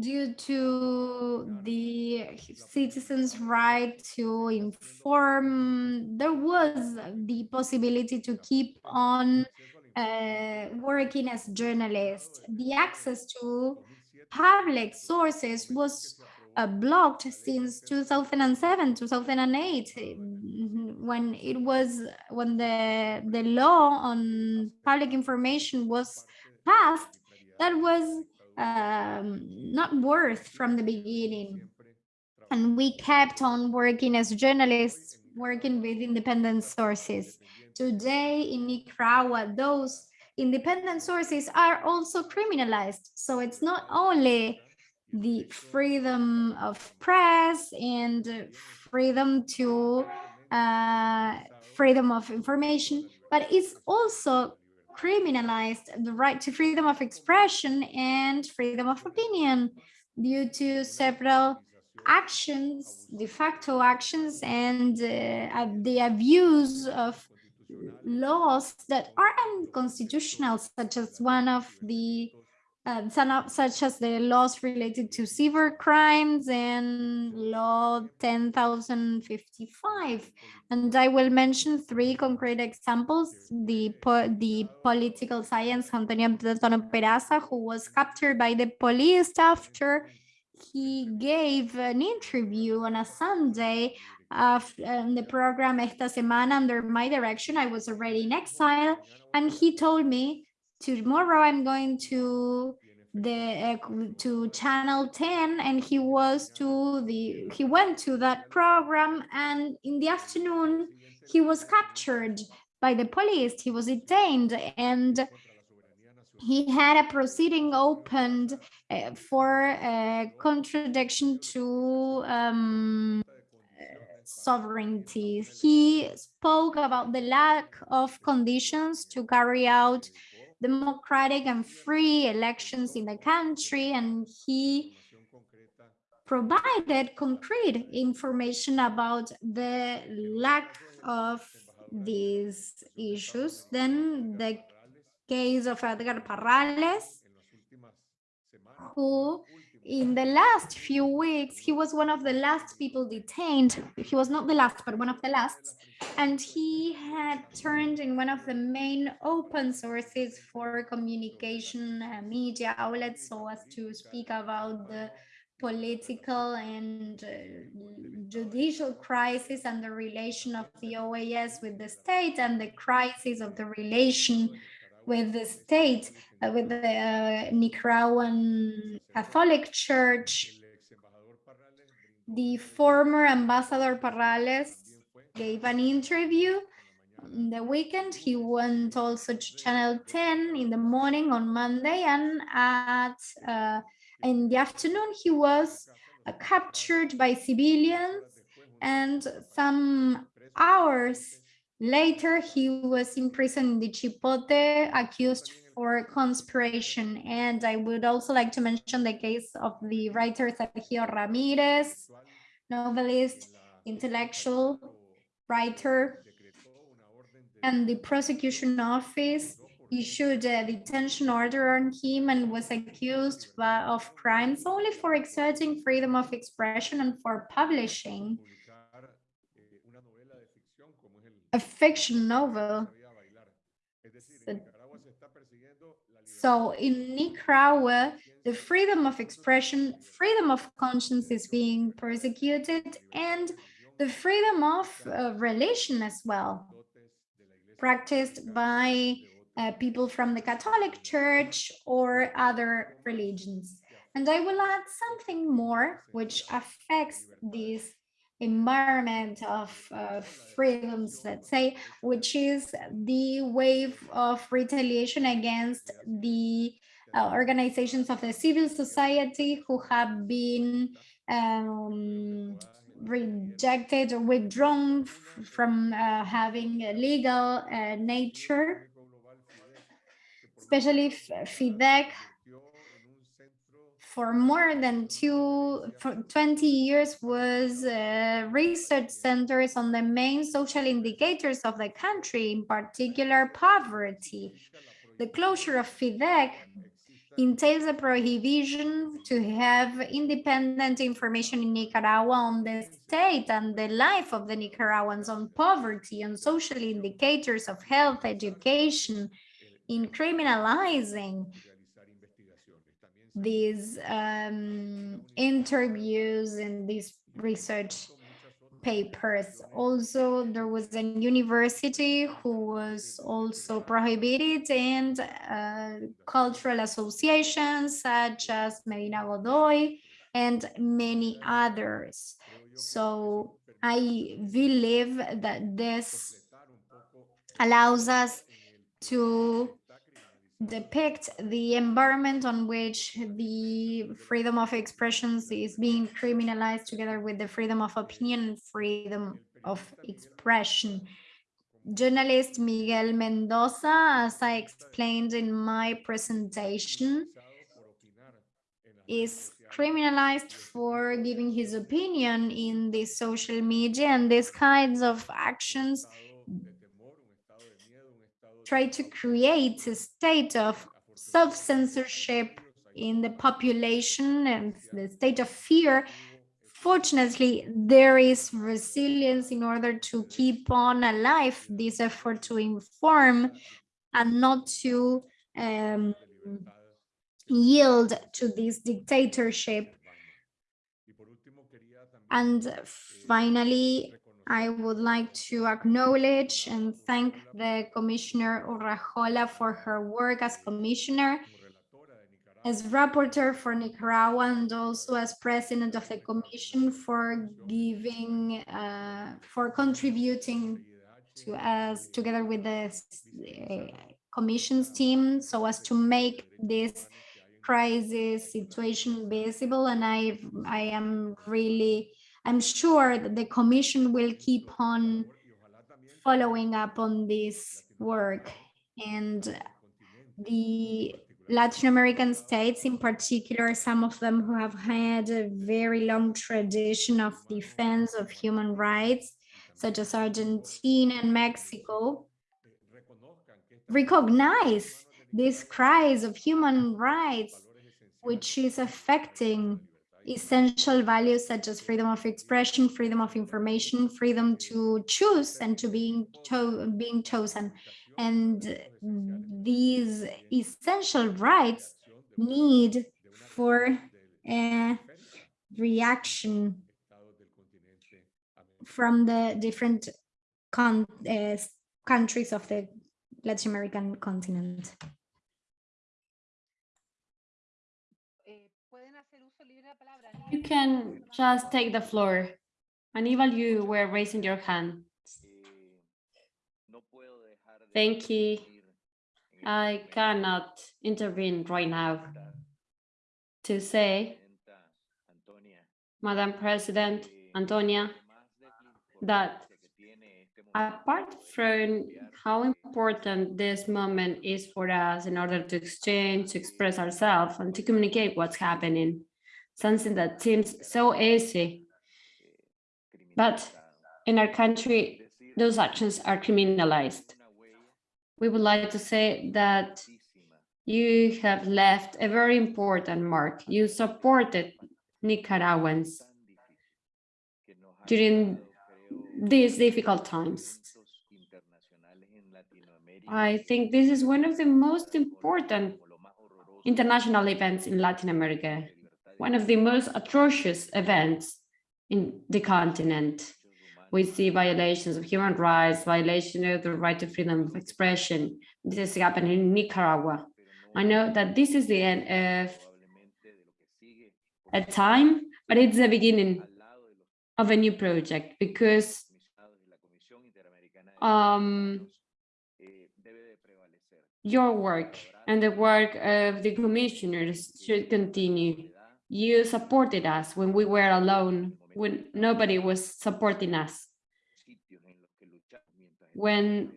Due to the citizens' right to inform, there was the possibility to keep on uh, working as journalists. The access to public sources was uh, blocked since 2007 2008 when it was when the the law on public information was passed that was um, not worth from the beginning. And we kept on working as journalists, working with independent sources. Today in Nicaragua, those independent sources are also criminalized. So it's not only the freedom of press and freedom to uh, freedom of information, but it's also criminalized the right to freedom of expression and freedom of opinion due to several actions, de facto actions, and uh, the abuse of laws that are unconstitutional, such as one of the uh, such as the laws related to cyber crimes and law 10,055. And I will mention three concrete examples. The, po the political science, Antonio Platono Peraza, who was captured by the police after he gave an interview on a Sunday of um, the program Esta Semana under my direction. I was already in exile and he told me tomorrow I'm going to the uh, to channel 10 and he was to the he went to that program and in the afternoon he was captured by the police he was detained and he had a proceeding opened uh, for a contradiction to um, sovereignty. He spoke about the lack of conditions to carry out democratic and free elections in the country and he provided concrete information about the lack of these issues. Then the case of Edgar Parrales, who in the last few weeks, he was one of the last people detained. He was not the last, but one of the last. And he had turned in one of the main open sources for communication uh, media outlets so as to speak about the political and uh, judicial crisis and the relation of the OAS with the state and the crisis of the relation with the state, uh, with the uh, Nicaraguan Catholic Church. The former ambassador Parrales gave an interview on the weekend. He went also to Channel 10 in the morning on Monday and at uh, in the afternoon he was uh, captured by civilians and some hours later he was imprisoned in the Chipote accused for conspiration. And I would also like to mention the case of the writer Sergio Ramirez novelist intellectual writer and the prosecution office issued a detention order on him and was accused of crimes only for exerting freedom of expression and for publishing a fiction novel. So in Nicaragua, the freedom of expression, freedom of conscience is being persecuted and the freedom of uh, religion as well, practiced by uh, people from the Catholic Church or other religions. And I will add something more which affects this environment of uh, freedoms, let's say, which is the wave of retaliation against the uh, organizations of the civil society who have been um, rejected or withdrawn from uh, having a legal uh, nature. Especially FIDEG for more than two, for 20 years was uh, research centers on the main social indicators of the country, in particular poverty. The closure of FIDEG entails a prohibition to have independent information in Nicaragua on the state and the life of the Nicaraguans on poverty, on social indicators of health, education, in criminalizing these um, interviews and these research papers. Also, there was a university who was also prohibited and uh, cultural associations such as Mejía Godoy and many others. So I believe that this allows us to depict the environment on which the freedom of expressions is being criminalized together with the freedom of opinion and freedom of expression. Journalist Miguel Mendoza, as I explained in my presentation, is criminalized for giving his opinion in the social media and these kinds of actions try to create a state of self-censorship in the population and the state of fear, fortunately, there is resilience in order to keep on alive this effort to inform and not to um, yield to this dictatorship. And finally, I would like to acknowledge and thank the Commissioner Urrejola for her work as Commissioner, as Rapporteur for Nicaragua, and also as President of the Commission for giving, uh, for contributing to us together with the uh, Commission's team so as to make this crisis situation visible. And I, I am really I'm sure that the Commission will keep on following up on this work. And the Latin American states in particular, some of them who have had a very long tradition of defense of human rights, such as Argentina and Mexico, recognize this cries of human rights, which is affecting essential values such as freedom of expression, freedom of information, freedom to choose and to being, cho being chosen. And these essential rights need for uh, reaction from the different uh, countries of the Latin American continent. You can just take the floor. Aníbal, you were raising your hand. Thank you. I cannot intervene right now to say, Madam President Antonia, that apart from how important this moment is for us in order to exchange, to express ourselves and to communicate what's happening, something that seems so easy, but in our country, those actions are criminalized. We would like to say that you have left a very important mark. You supported Nicaraguans during these difficult times. I think this is one of the most important international events in Latin America, one of the most atrocious events in the continent. We see violations of human rights, violation of the right to freedom of expression. This is happening in Nicaragua. I know that this is the end of a time, but it's the beginning of a new project because um, your work and the work of the commissioners should continue. You supported us when we were alone, when nobody was supporting us. When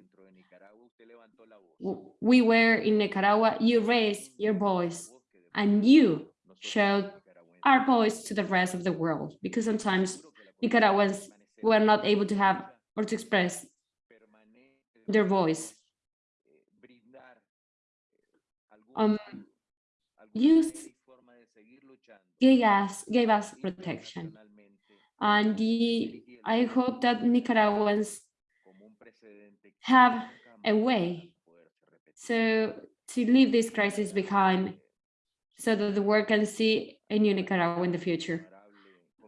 we were in Nicaragua, you raised your voice and you showed our voice to the rest of the world because sometimes Nicaraguans were not able to have or to express their voice. Um, you gave us gave us protection, and the, I hope that Nicaraguans have a way so to leave this crisis behind so that the world can see a new Nicaragua in the future.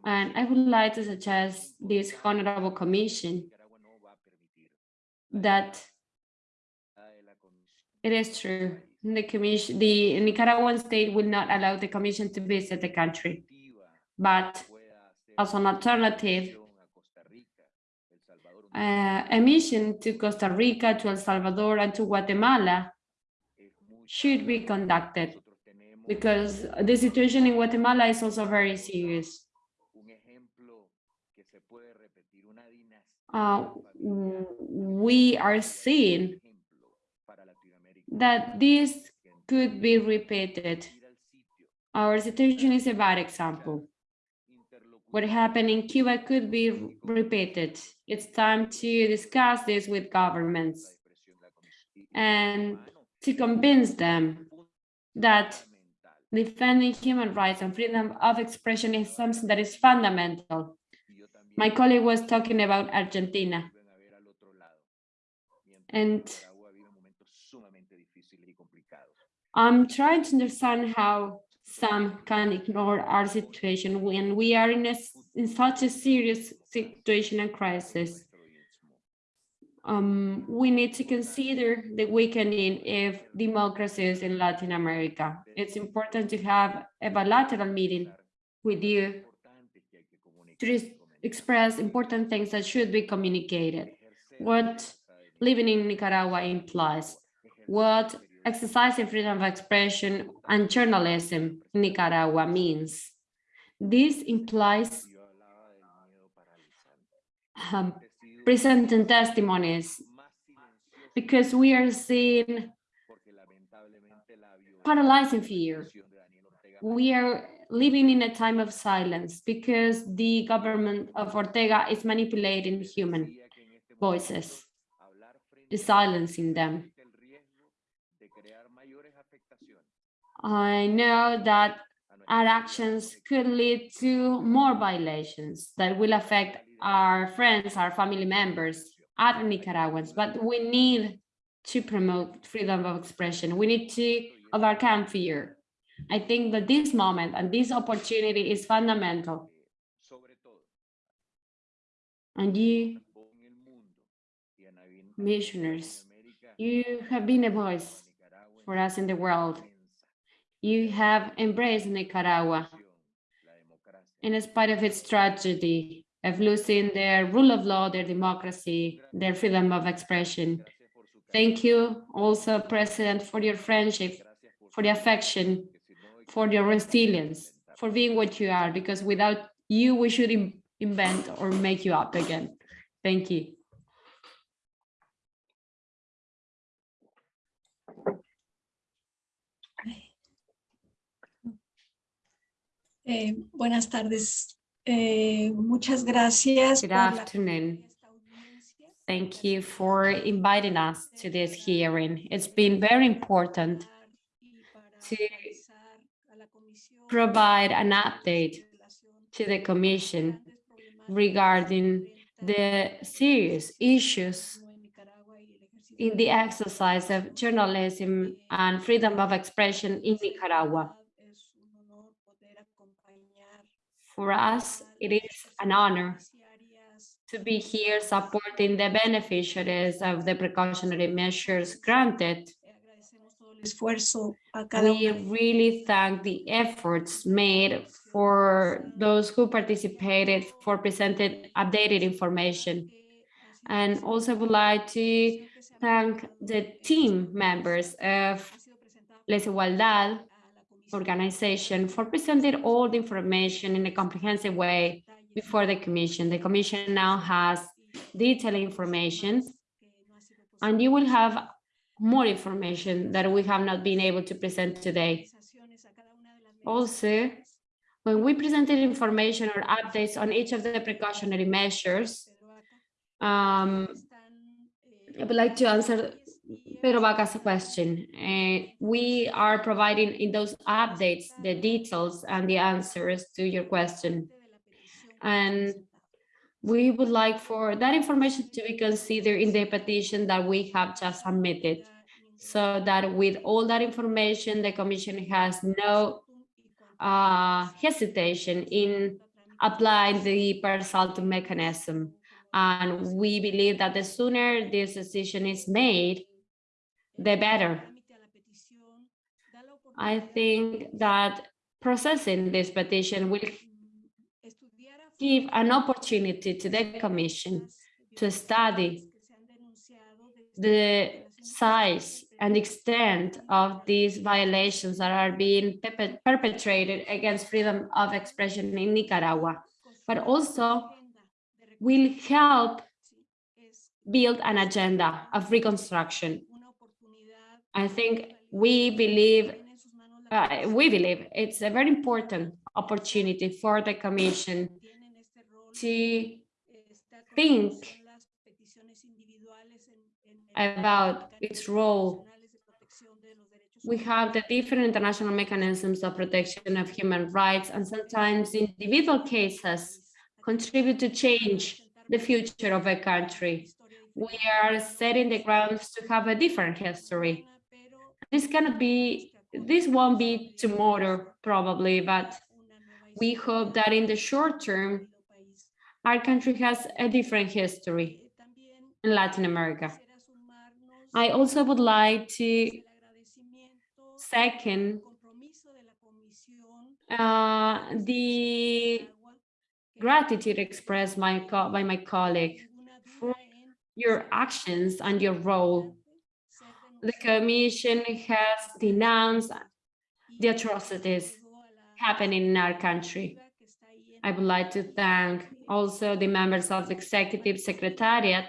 And I would like to suggest this honorable commission that it is true. The commission, the Nicaraguan state will not allow the commission to visit the country, but as an alternative, uh, a mission to Costa Rica, to El Salvador, and to Guatemala should be conducted because the situation in Guatemala is also very serious. Uh, we are seeing that this could be repeated. Our situation is a bad example. What happened in Cuba could be repeated. It's time to discuss this with governments and to convince them that defending human rights and freedom of expression is something that is fundamental. My colleague was talking about Argentina. And I'm trying to understand how some can ignore our situation when we are in a, in such a serious situation and crisis. Um, we need to consider the weakening of democracies in Latin America. It's important to have a bilateral meeting with you to express important things that should be communicated. What living in Nicaragua implies, what exercising freedom of expression and journalism in Nicaragua means. This implies um, presenting testimonies because we are seeing paralyzing fear. We are living in a time of silence because the government of Ortega is manipulating human voices, silencing them. I know that our actions could lead to more violations that will affect our friends, our family members, other Nicaraguans, but we need to promote freedom of expression. We need to overcome fear. I think that this moment and this opportunity is fundamental. And you, missioners, you have been a voice for us in the world. You have embraced Nicaragua in spite of its tragedy of losing their rule of law, their democracy, their freedom of expression. Thank you also, President, for your friendship, for the affection, for your resilience, for being what you are, because without you, we should in- invent or make you up again. Thank you. Eh, buenas tardes. Eh, muchas gracias. Good afternoon. Thank you for inviting us to this hearing. It's been very important to provide an update to the Commission regarding the serious issues in the exercise of journalism and freedom of expression in Nicaragua. For us, it is an honor to be here supporting the beneficiaries of the precautionary measures granted. esfuerzo a cada We really thank the efforts made for those who participated for presented updated information. And also would like to thank the team members of Les Igualdad organization for presenting all the information in a comprehensive way before the commission. The commission now has detailed information and you will have more information that we have not been able to present today. Also, when we presented information or updates on each of the precautionary measures, um, I would like to answer Pedro Vaca's question. Uh, we are providing in those updates the details and the answers to your question. And we would like for that information to be considered in the petition that we have just submitted. So that with all that information, the commission has no uh, hesitation in applying the per mechanism. And we believe that the sooner this decision is made, the better. I think that processing this petition will give an opportunity to the commission to study the size and extent of these violations that are being perpetrated against freedom of expression in Nicaragua, but also will help build an agenda of reconstruction. I think we believe, uh, we believe it's a very important opportunity for the commission to think about its role. We have the different international mechanisms of protection of human rights and sometimes individual cases contribute to change the future of a country. We are setting the grounds to have a different history. This cannot be, this won't be tomorrow probably, but we hope that in the short term, our country has a different history in Latin America. I also would like to second uh, the gratitude expressed by, by my colleague for your actions and your role. The commission has denounced the atrocities happening in our country. I would like to thank also the members of the executive secretariat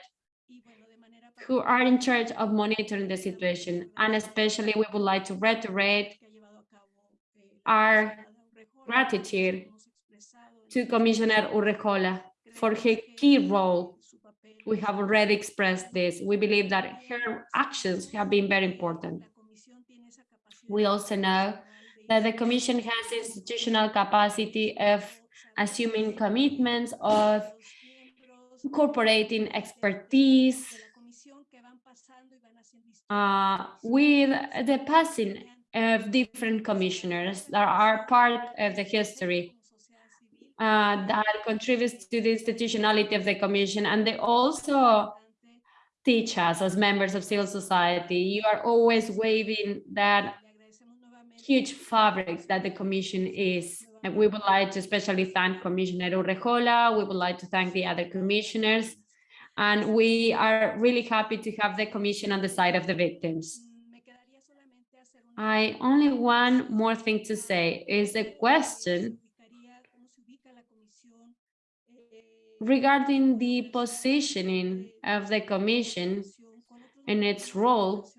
who are in charge of monitoring the situation. And especially we would like to reiterate our gratitude to Commissioner Urrejola for her key role. We have already expressed this. We believe that her actions have been very important. We also know that the commission has institutional capacity of assuming commitments, of incorporating expertise, uh, with the passing of different commissioners that are part of the history uh, that contributes to the institutionality of the commission. And they also teach us as members of civil society. You are always waving that huge fabric that the commission is. And we would like to especially thank Commissioner Urrejola. We would like to thank the other commissioners. And we are really happy to have the commission on the side of the victims. I only one more thing to say is a question regarding the positioning of the commission and its role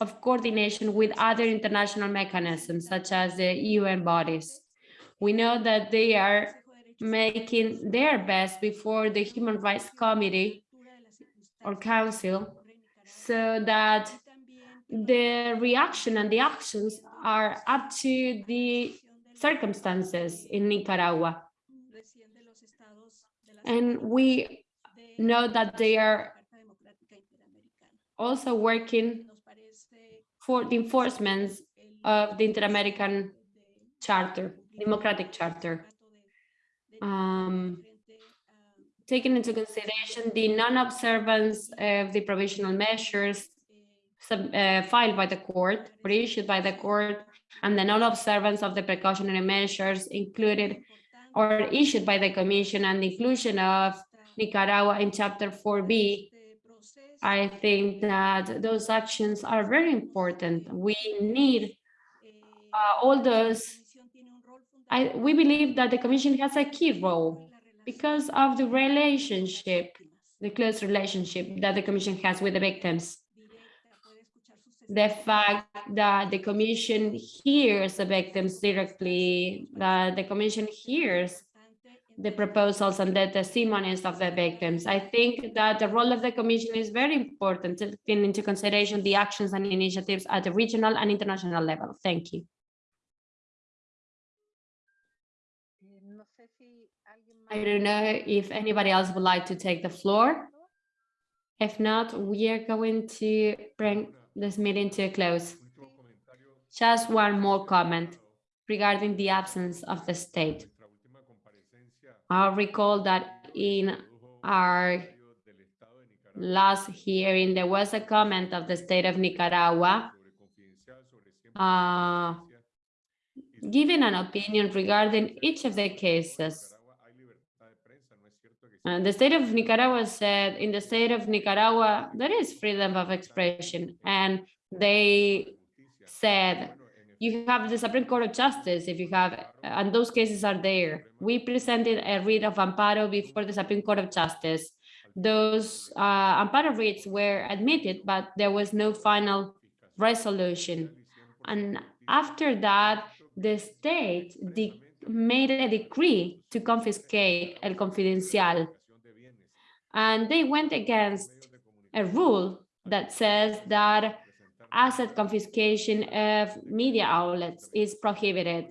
of coordination with other international mechanisms such as the UN bodies. We know that they are making their best before the Human Rights Committee or Council so that the reaction and the actions are up to the circumstances in Nicaragua. And we know that they are also working for the enforcement of the Inter-American Charter, Democratic Charter. Um, taking into consideration the non-observance of the provisional measures sub, uh, filed by the court or issued by the court and the non-observance of the precautionary measures included or issued by the commission and the inclusion of Nicaragua in chapter 4b I think that those actions are very important. We need uh, all those. I, we believe that the Commission has a key role because of the relationship, the close relationship that the Commission has with the victims. The fact that the Commission hears the victims directly, that the Commission hears the proposals and the testimonies of the victims. I think that the role of the Commission is very important, taking into consideration the actions and initiatives at the regional and international level. Thank you. I don't know if anybody else would like to take the floor. If not, we are going to bring this meeting to a close. Just one more comment regarding the absence of the state. I recall that in our last hearing, there was a comment of the state of Nicaragua uh, giving an opinion regarding each of the cases. And the state of Nicaragua said, in the state of Nicaragua, there is freedom of expression. And they said you have the Supreme Court of Justice, if you have, and those cases are there. We presented a writ of amparo before the Supreme Court of Justice. Those uh, amparo writs were admitted, but there was no final resolution. And after that, the state made a decree to confiscate El Confidencial. And they went against a rule that says that asset confiscation of media outlets is prohibited.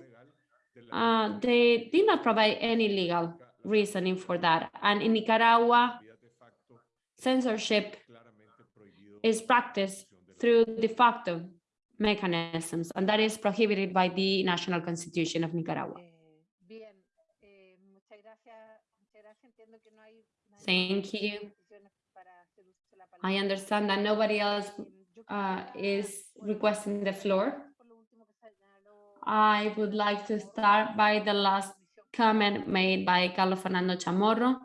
Uh, they did not provide any legal reasoning for that. And in Nicaragua, censorship is practiced through de facto mechanisms, and that is prohibited by the National Constitution of Nicaragua. Thank you. I understand that nobody else uh, is requesting the floor. I would like to start by the last comment made by Carlos Fernando Chamorro.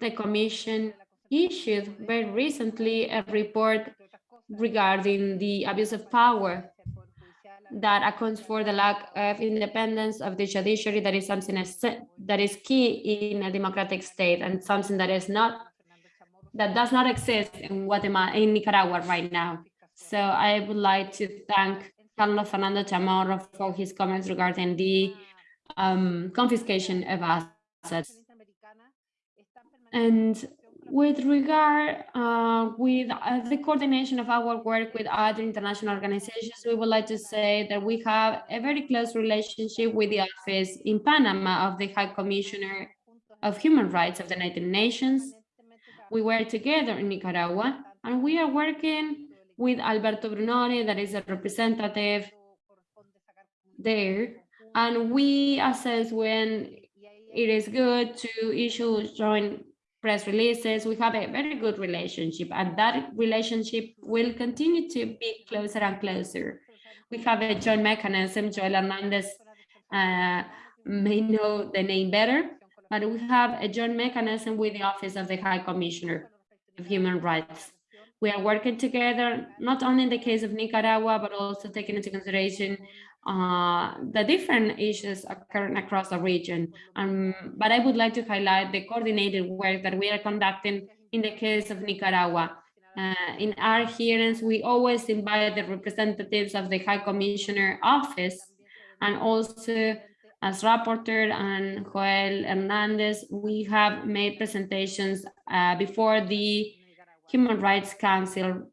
The Commission issued very recently a report regarding the abuse of power that accounts for the lack of independence of the judiciary that is something that is key in a democratic state and something that is not that does not exist in Guatemala in Nicaragua right now. So I would like to thank Carlos Fernando Chamorro for his comments regarding the um, confiscation of assets. And with regard uh, with uh, the coordination of our work with other international organizations, we would like to say that we have a very close relationship with the office in Panama of the High Commissioner of Human Rights of the United Nations. We were together in Nicaragua and we are working with Alberto Brunori, that is a representative there and we assess when it is good to issue joint press releases. We have a very good relationship and that relationship will continue to be closer and closer. We have a joint mechanism, Joel Hernandez uh, may know the name better, but we have a joint mechanism with the Office of the High Commissioner of Human Rights. We are working together, not only in the case of Nicaragua, but also taking into consideration uh, the different issues occurring across the region. Um, but I would like to highlight the coordinated work that we are conducting in the case of Nicaragua. Uh, in our hearings, we always invite the representatives of the High Commissioner Office and also as rapporteur and Joel Hernandez, we have made presentations uh, before the Human Rights Council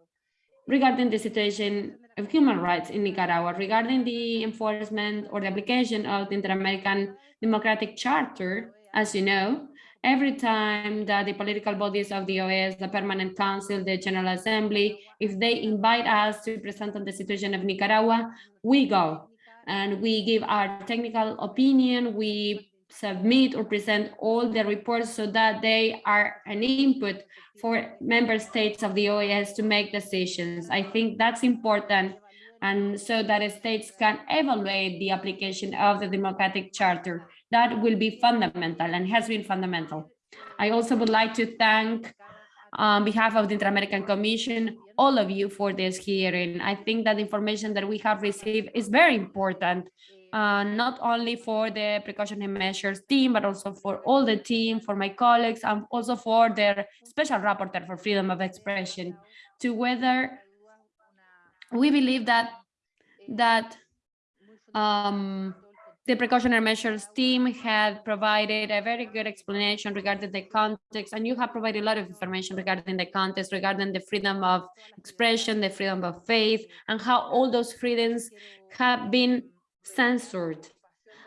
regarding the situation of human rights in Nicaragua, regarding the enforcement or the application of the Inter-American Democratic Charter, as you know, every time that the political bodies of the OAS, the Permanent Council, the General Assembly, if they invite us to present on the situation of Nicaragua, we go and we give our technical opinion, we submit or present all the reports so that they are an input for member states of the OAS to make decisions. I think that's important and so that states can evaluate the application of the democratic charter. That will be fundamental and has been fundamental. I also would like to thank on behalf of the Inter-American Commission, all of you for this hearing. I think that the information that we have received is very important uh, not only for the precautionary measures team, but also for all the team, for my colleagues, and also for their special rapporteur for freedom of expression, to whether we believe that that um, the precautionary measures team had provided a very good explanation regarding the context, and you have provided a lot of information regarding the context, regarding the freedom of expression, the freedom of faith, and how all those freedoms have been censored.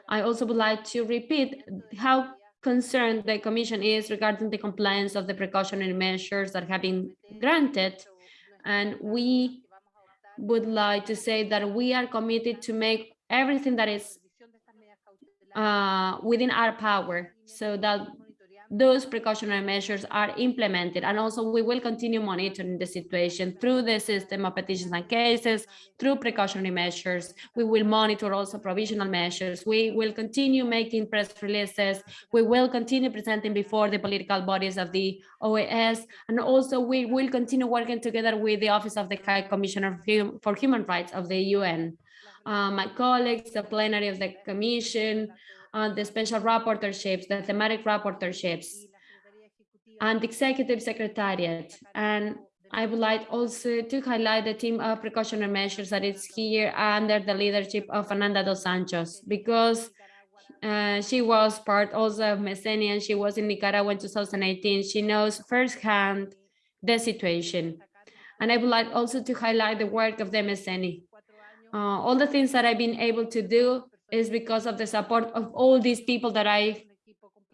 I also would like to repeat how concerned the Commission is regarding the compliance of the precautionary measures that have been granted. And we would like to say that we are committed to make everything that is uh, within our power so that those precautionary measures are implemented. And also we will continue monitoring the situation through the system of petitions and cases, through precautionary measures. We will monitor also provisional measures. We will continue making press releases. We will continue presenting before the political bodies of the OAS. And also we will continue working together with the Office of the High Commissioner for Human Rights of the UN. Uh, my colleagues, the plenary of the commission, uh, the special rapporteurships, the thematic rapporteurships, and executive secretariat. And I would like also to highlight the team of precautionary measures that is here under the leadership of Fernanda dos Santos, because uh, she was part also of MESENI and she was in Nicaragua in 2018. She knows firsthand the situation. And I would like also to highlight the work of the MESENI. Uh, all the things that I've been able to do is because of the support of all these people that I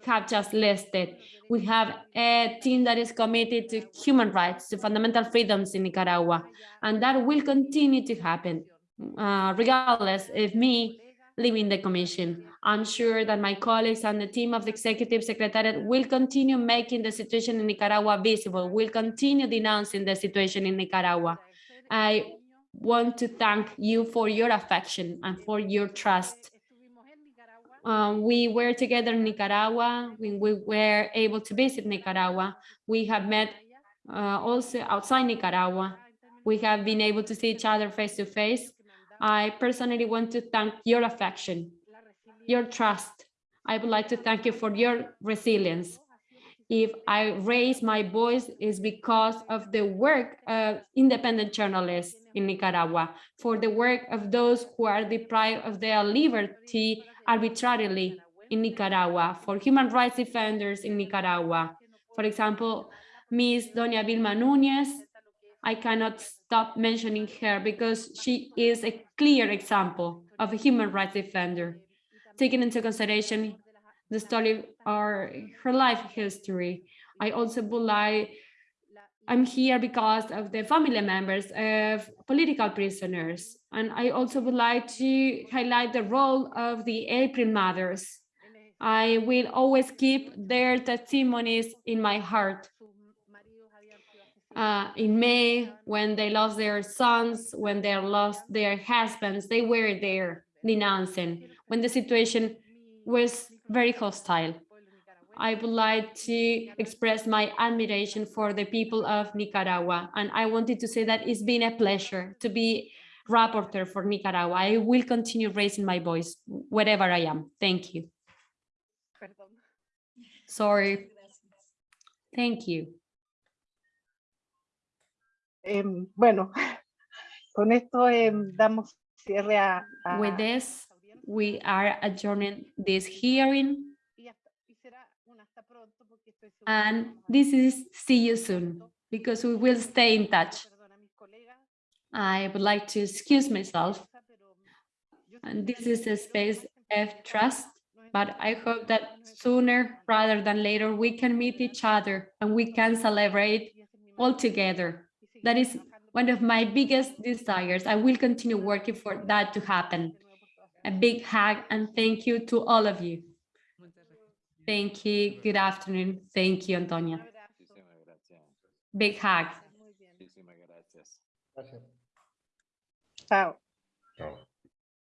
have just listed. We have a team that is committed to human rights, to fundamental freedoms in Nicaragua, and that will continue to happen, uh, regardless of me leaving the commission. I'm sure that my colleagues and the team of the executive secretariat will continue making the situation in Nicaragua visible, will continue denouncing the situation in Nicaragua. I want to thank you for your affection and for your trust. Um, we were together in Nicaragua when we were able to visit Nicaragua. We have met uh, also outside Nicaragua. We have been able to see each other face to face. I personally want to thank your affection, your trust. I would like to thank you for your resilience if I raise my voice is because of the work of independent journalists in Nicaragua, for the work of those who are deprived of their liberty arbitrarily in Nicaragua, for human rights defenders in Nicaragua. For example, Ms. Doña Vilma Núñez, I cannot stop mentioning her because she is a clear example of a human rights defender, taking into consideration the story or her life history. I also would like I'm here because of the family members of political prisoners. And I also would like to highlight the role of the April Mothers. I will always keep their testimonies in my heart. Uh, in May, when they lost their sons, when they lost their husbands, they were there denouncing when the situation was very hostile. I would like to express my admiration for the people of Nicaragua. And I wanted to say that it's been a pleasure to be rapporteur for Nicaragua. I will continue raising my voice wherever I am. Thank you. Sorry. Thank you. Em, bueno, con esto em, damos cierre a, a- With this, we are adjourning this hearing y hasta- y será un hasta pronto porque estoy segura que and this is see you soon because we will stay in touch. Perdón a mis colegas, I would like to excuse myself and this is a space of trust, but I hope that sooner rather than later we can meet each other and we can celebrate y ese es mi all together. That is one of my biggest desires. I will continue working for that to happen. A big hug and thank you to all of you. Thank you. Good afternoon. Thank you, Antonia. abrazo. Muchísimas gracias. Big hug. Muy bien. Muchísimas gracias. Gracias. Chao. Chao.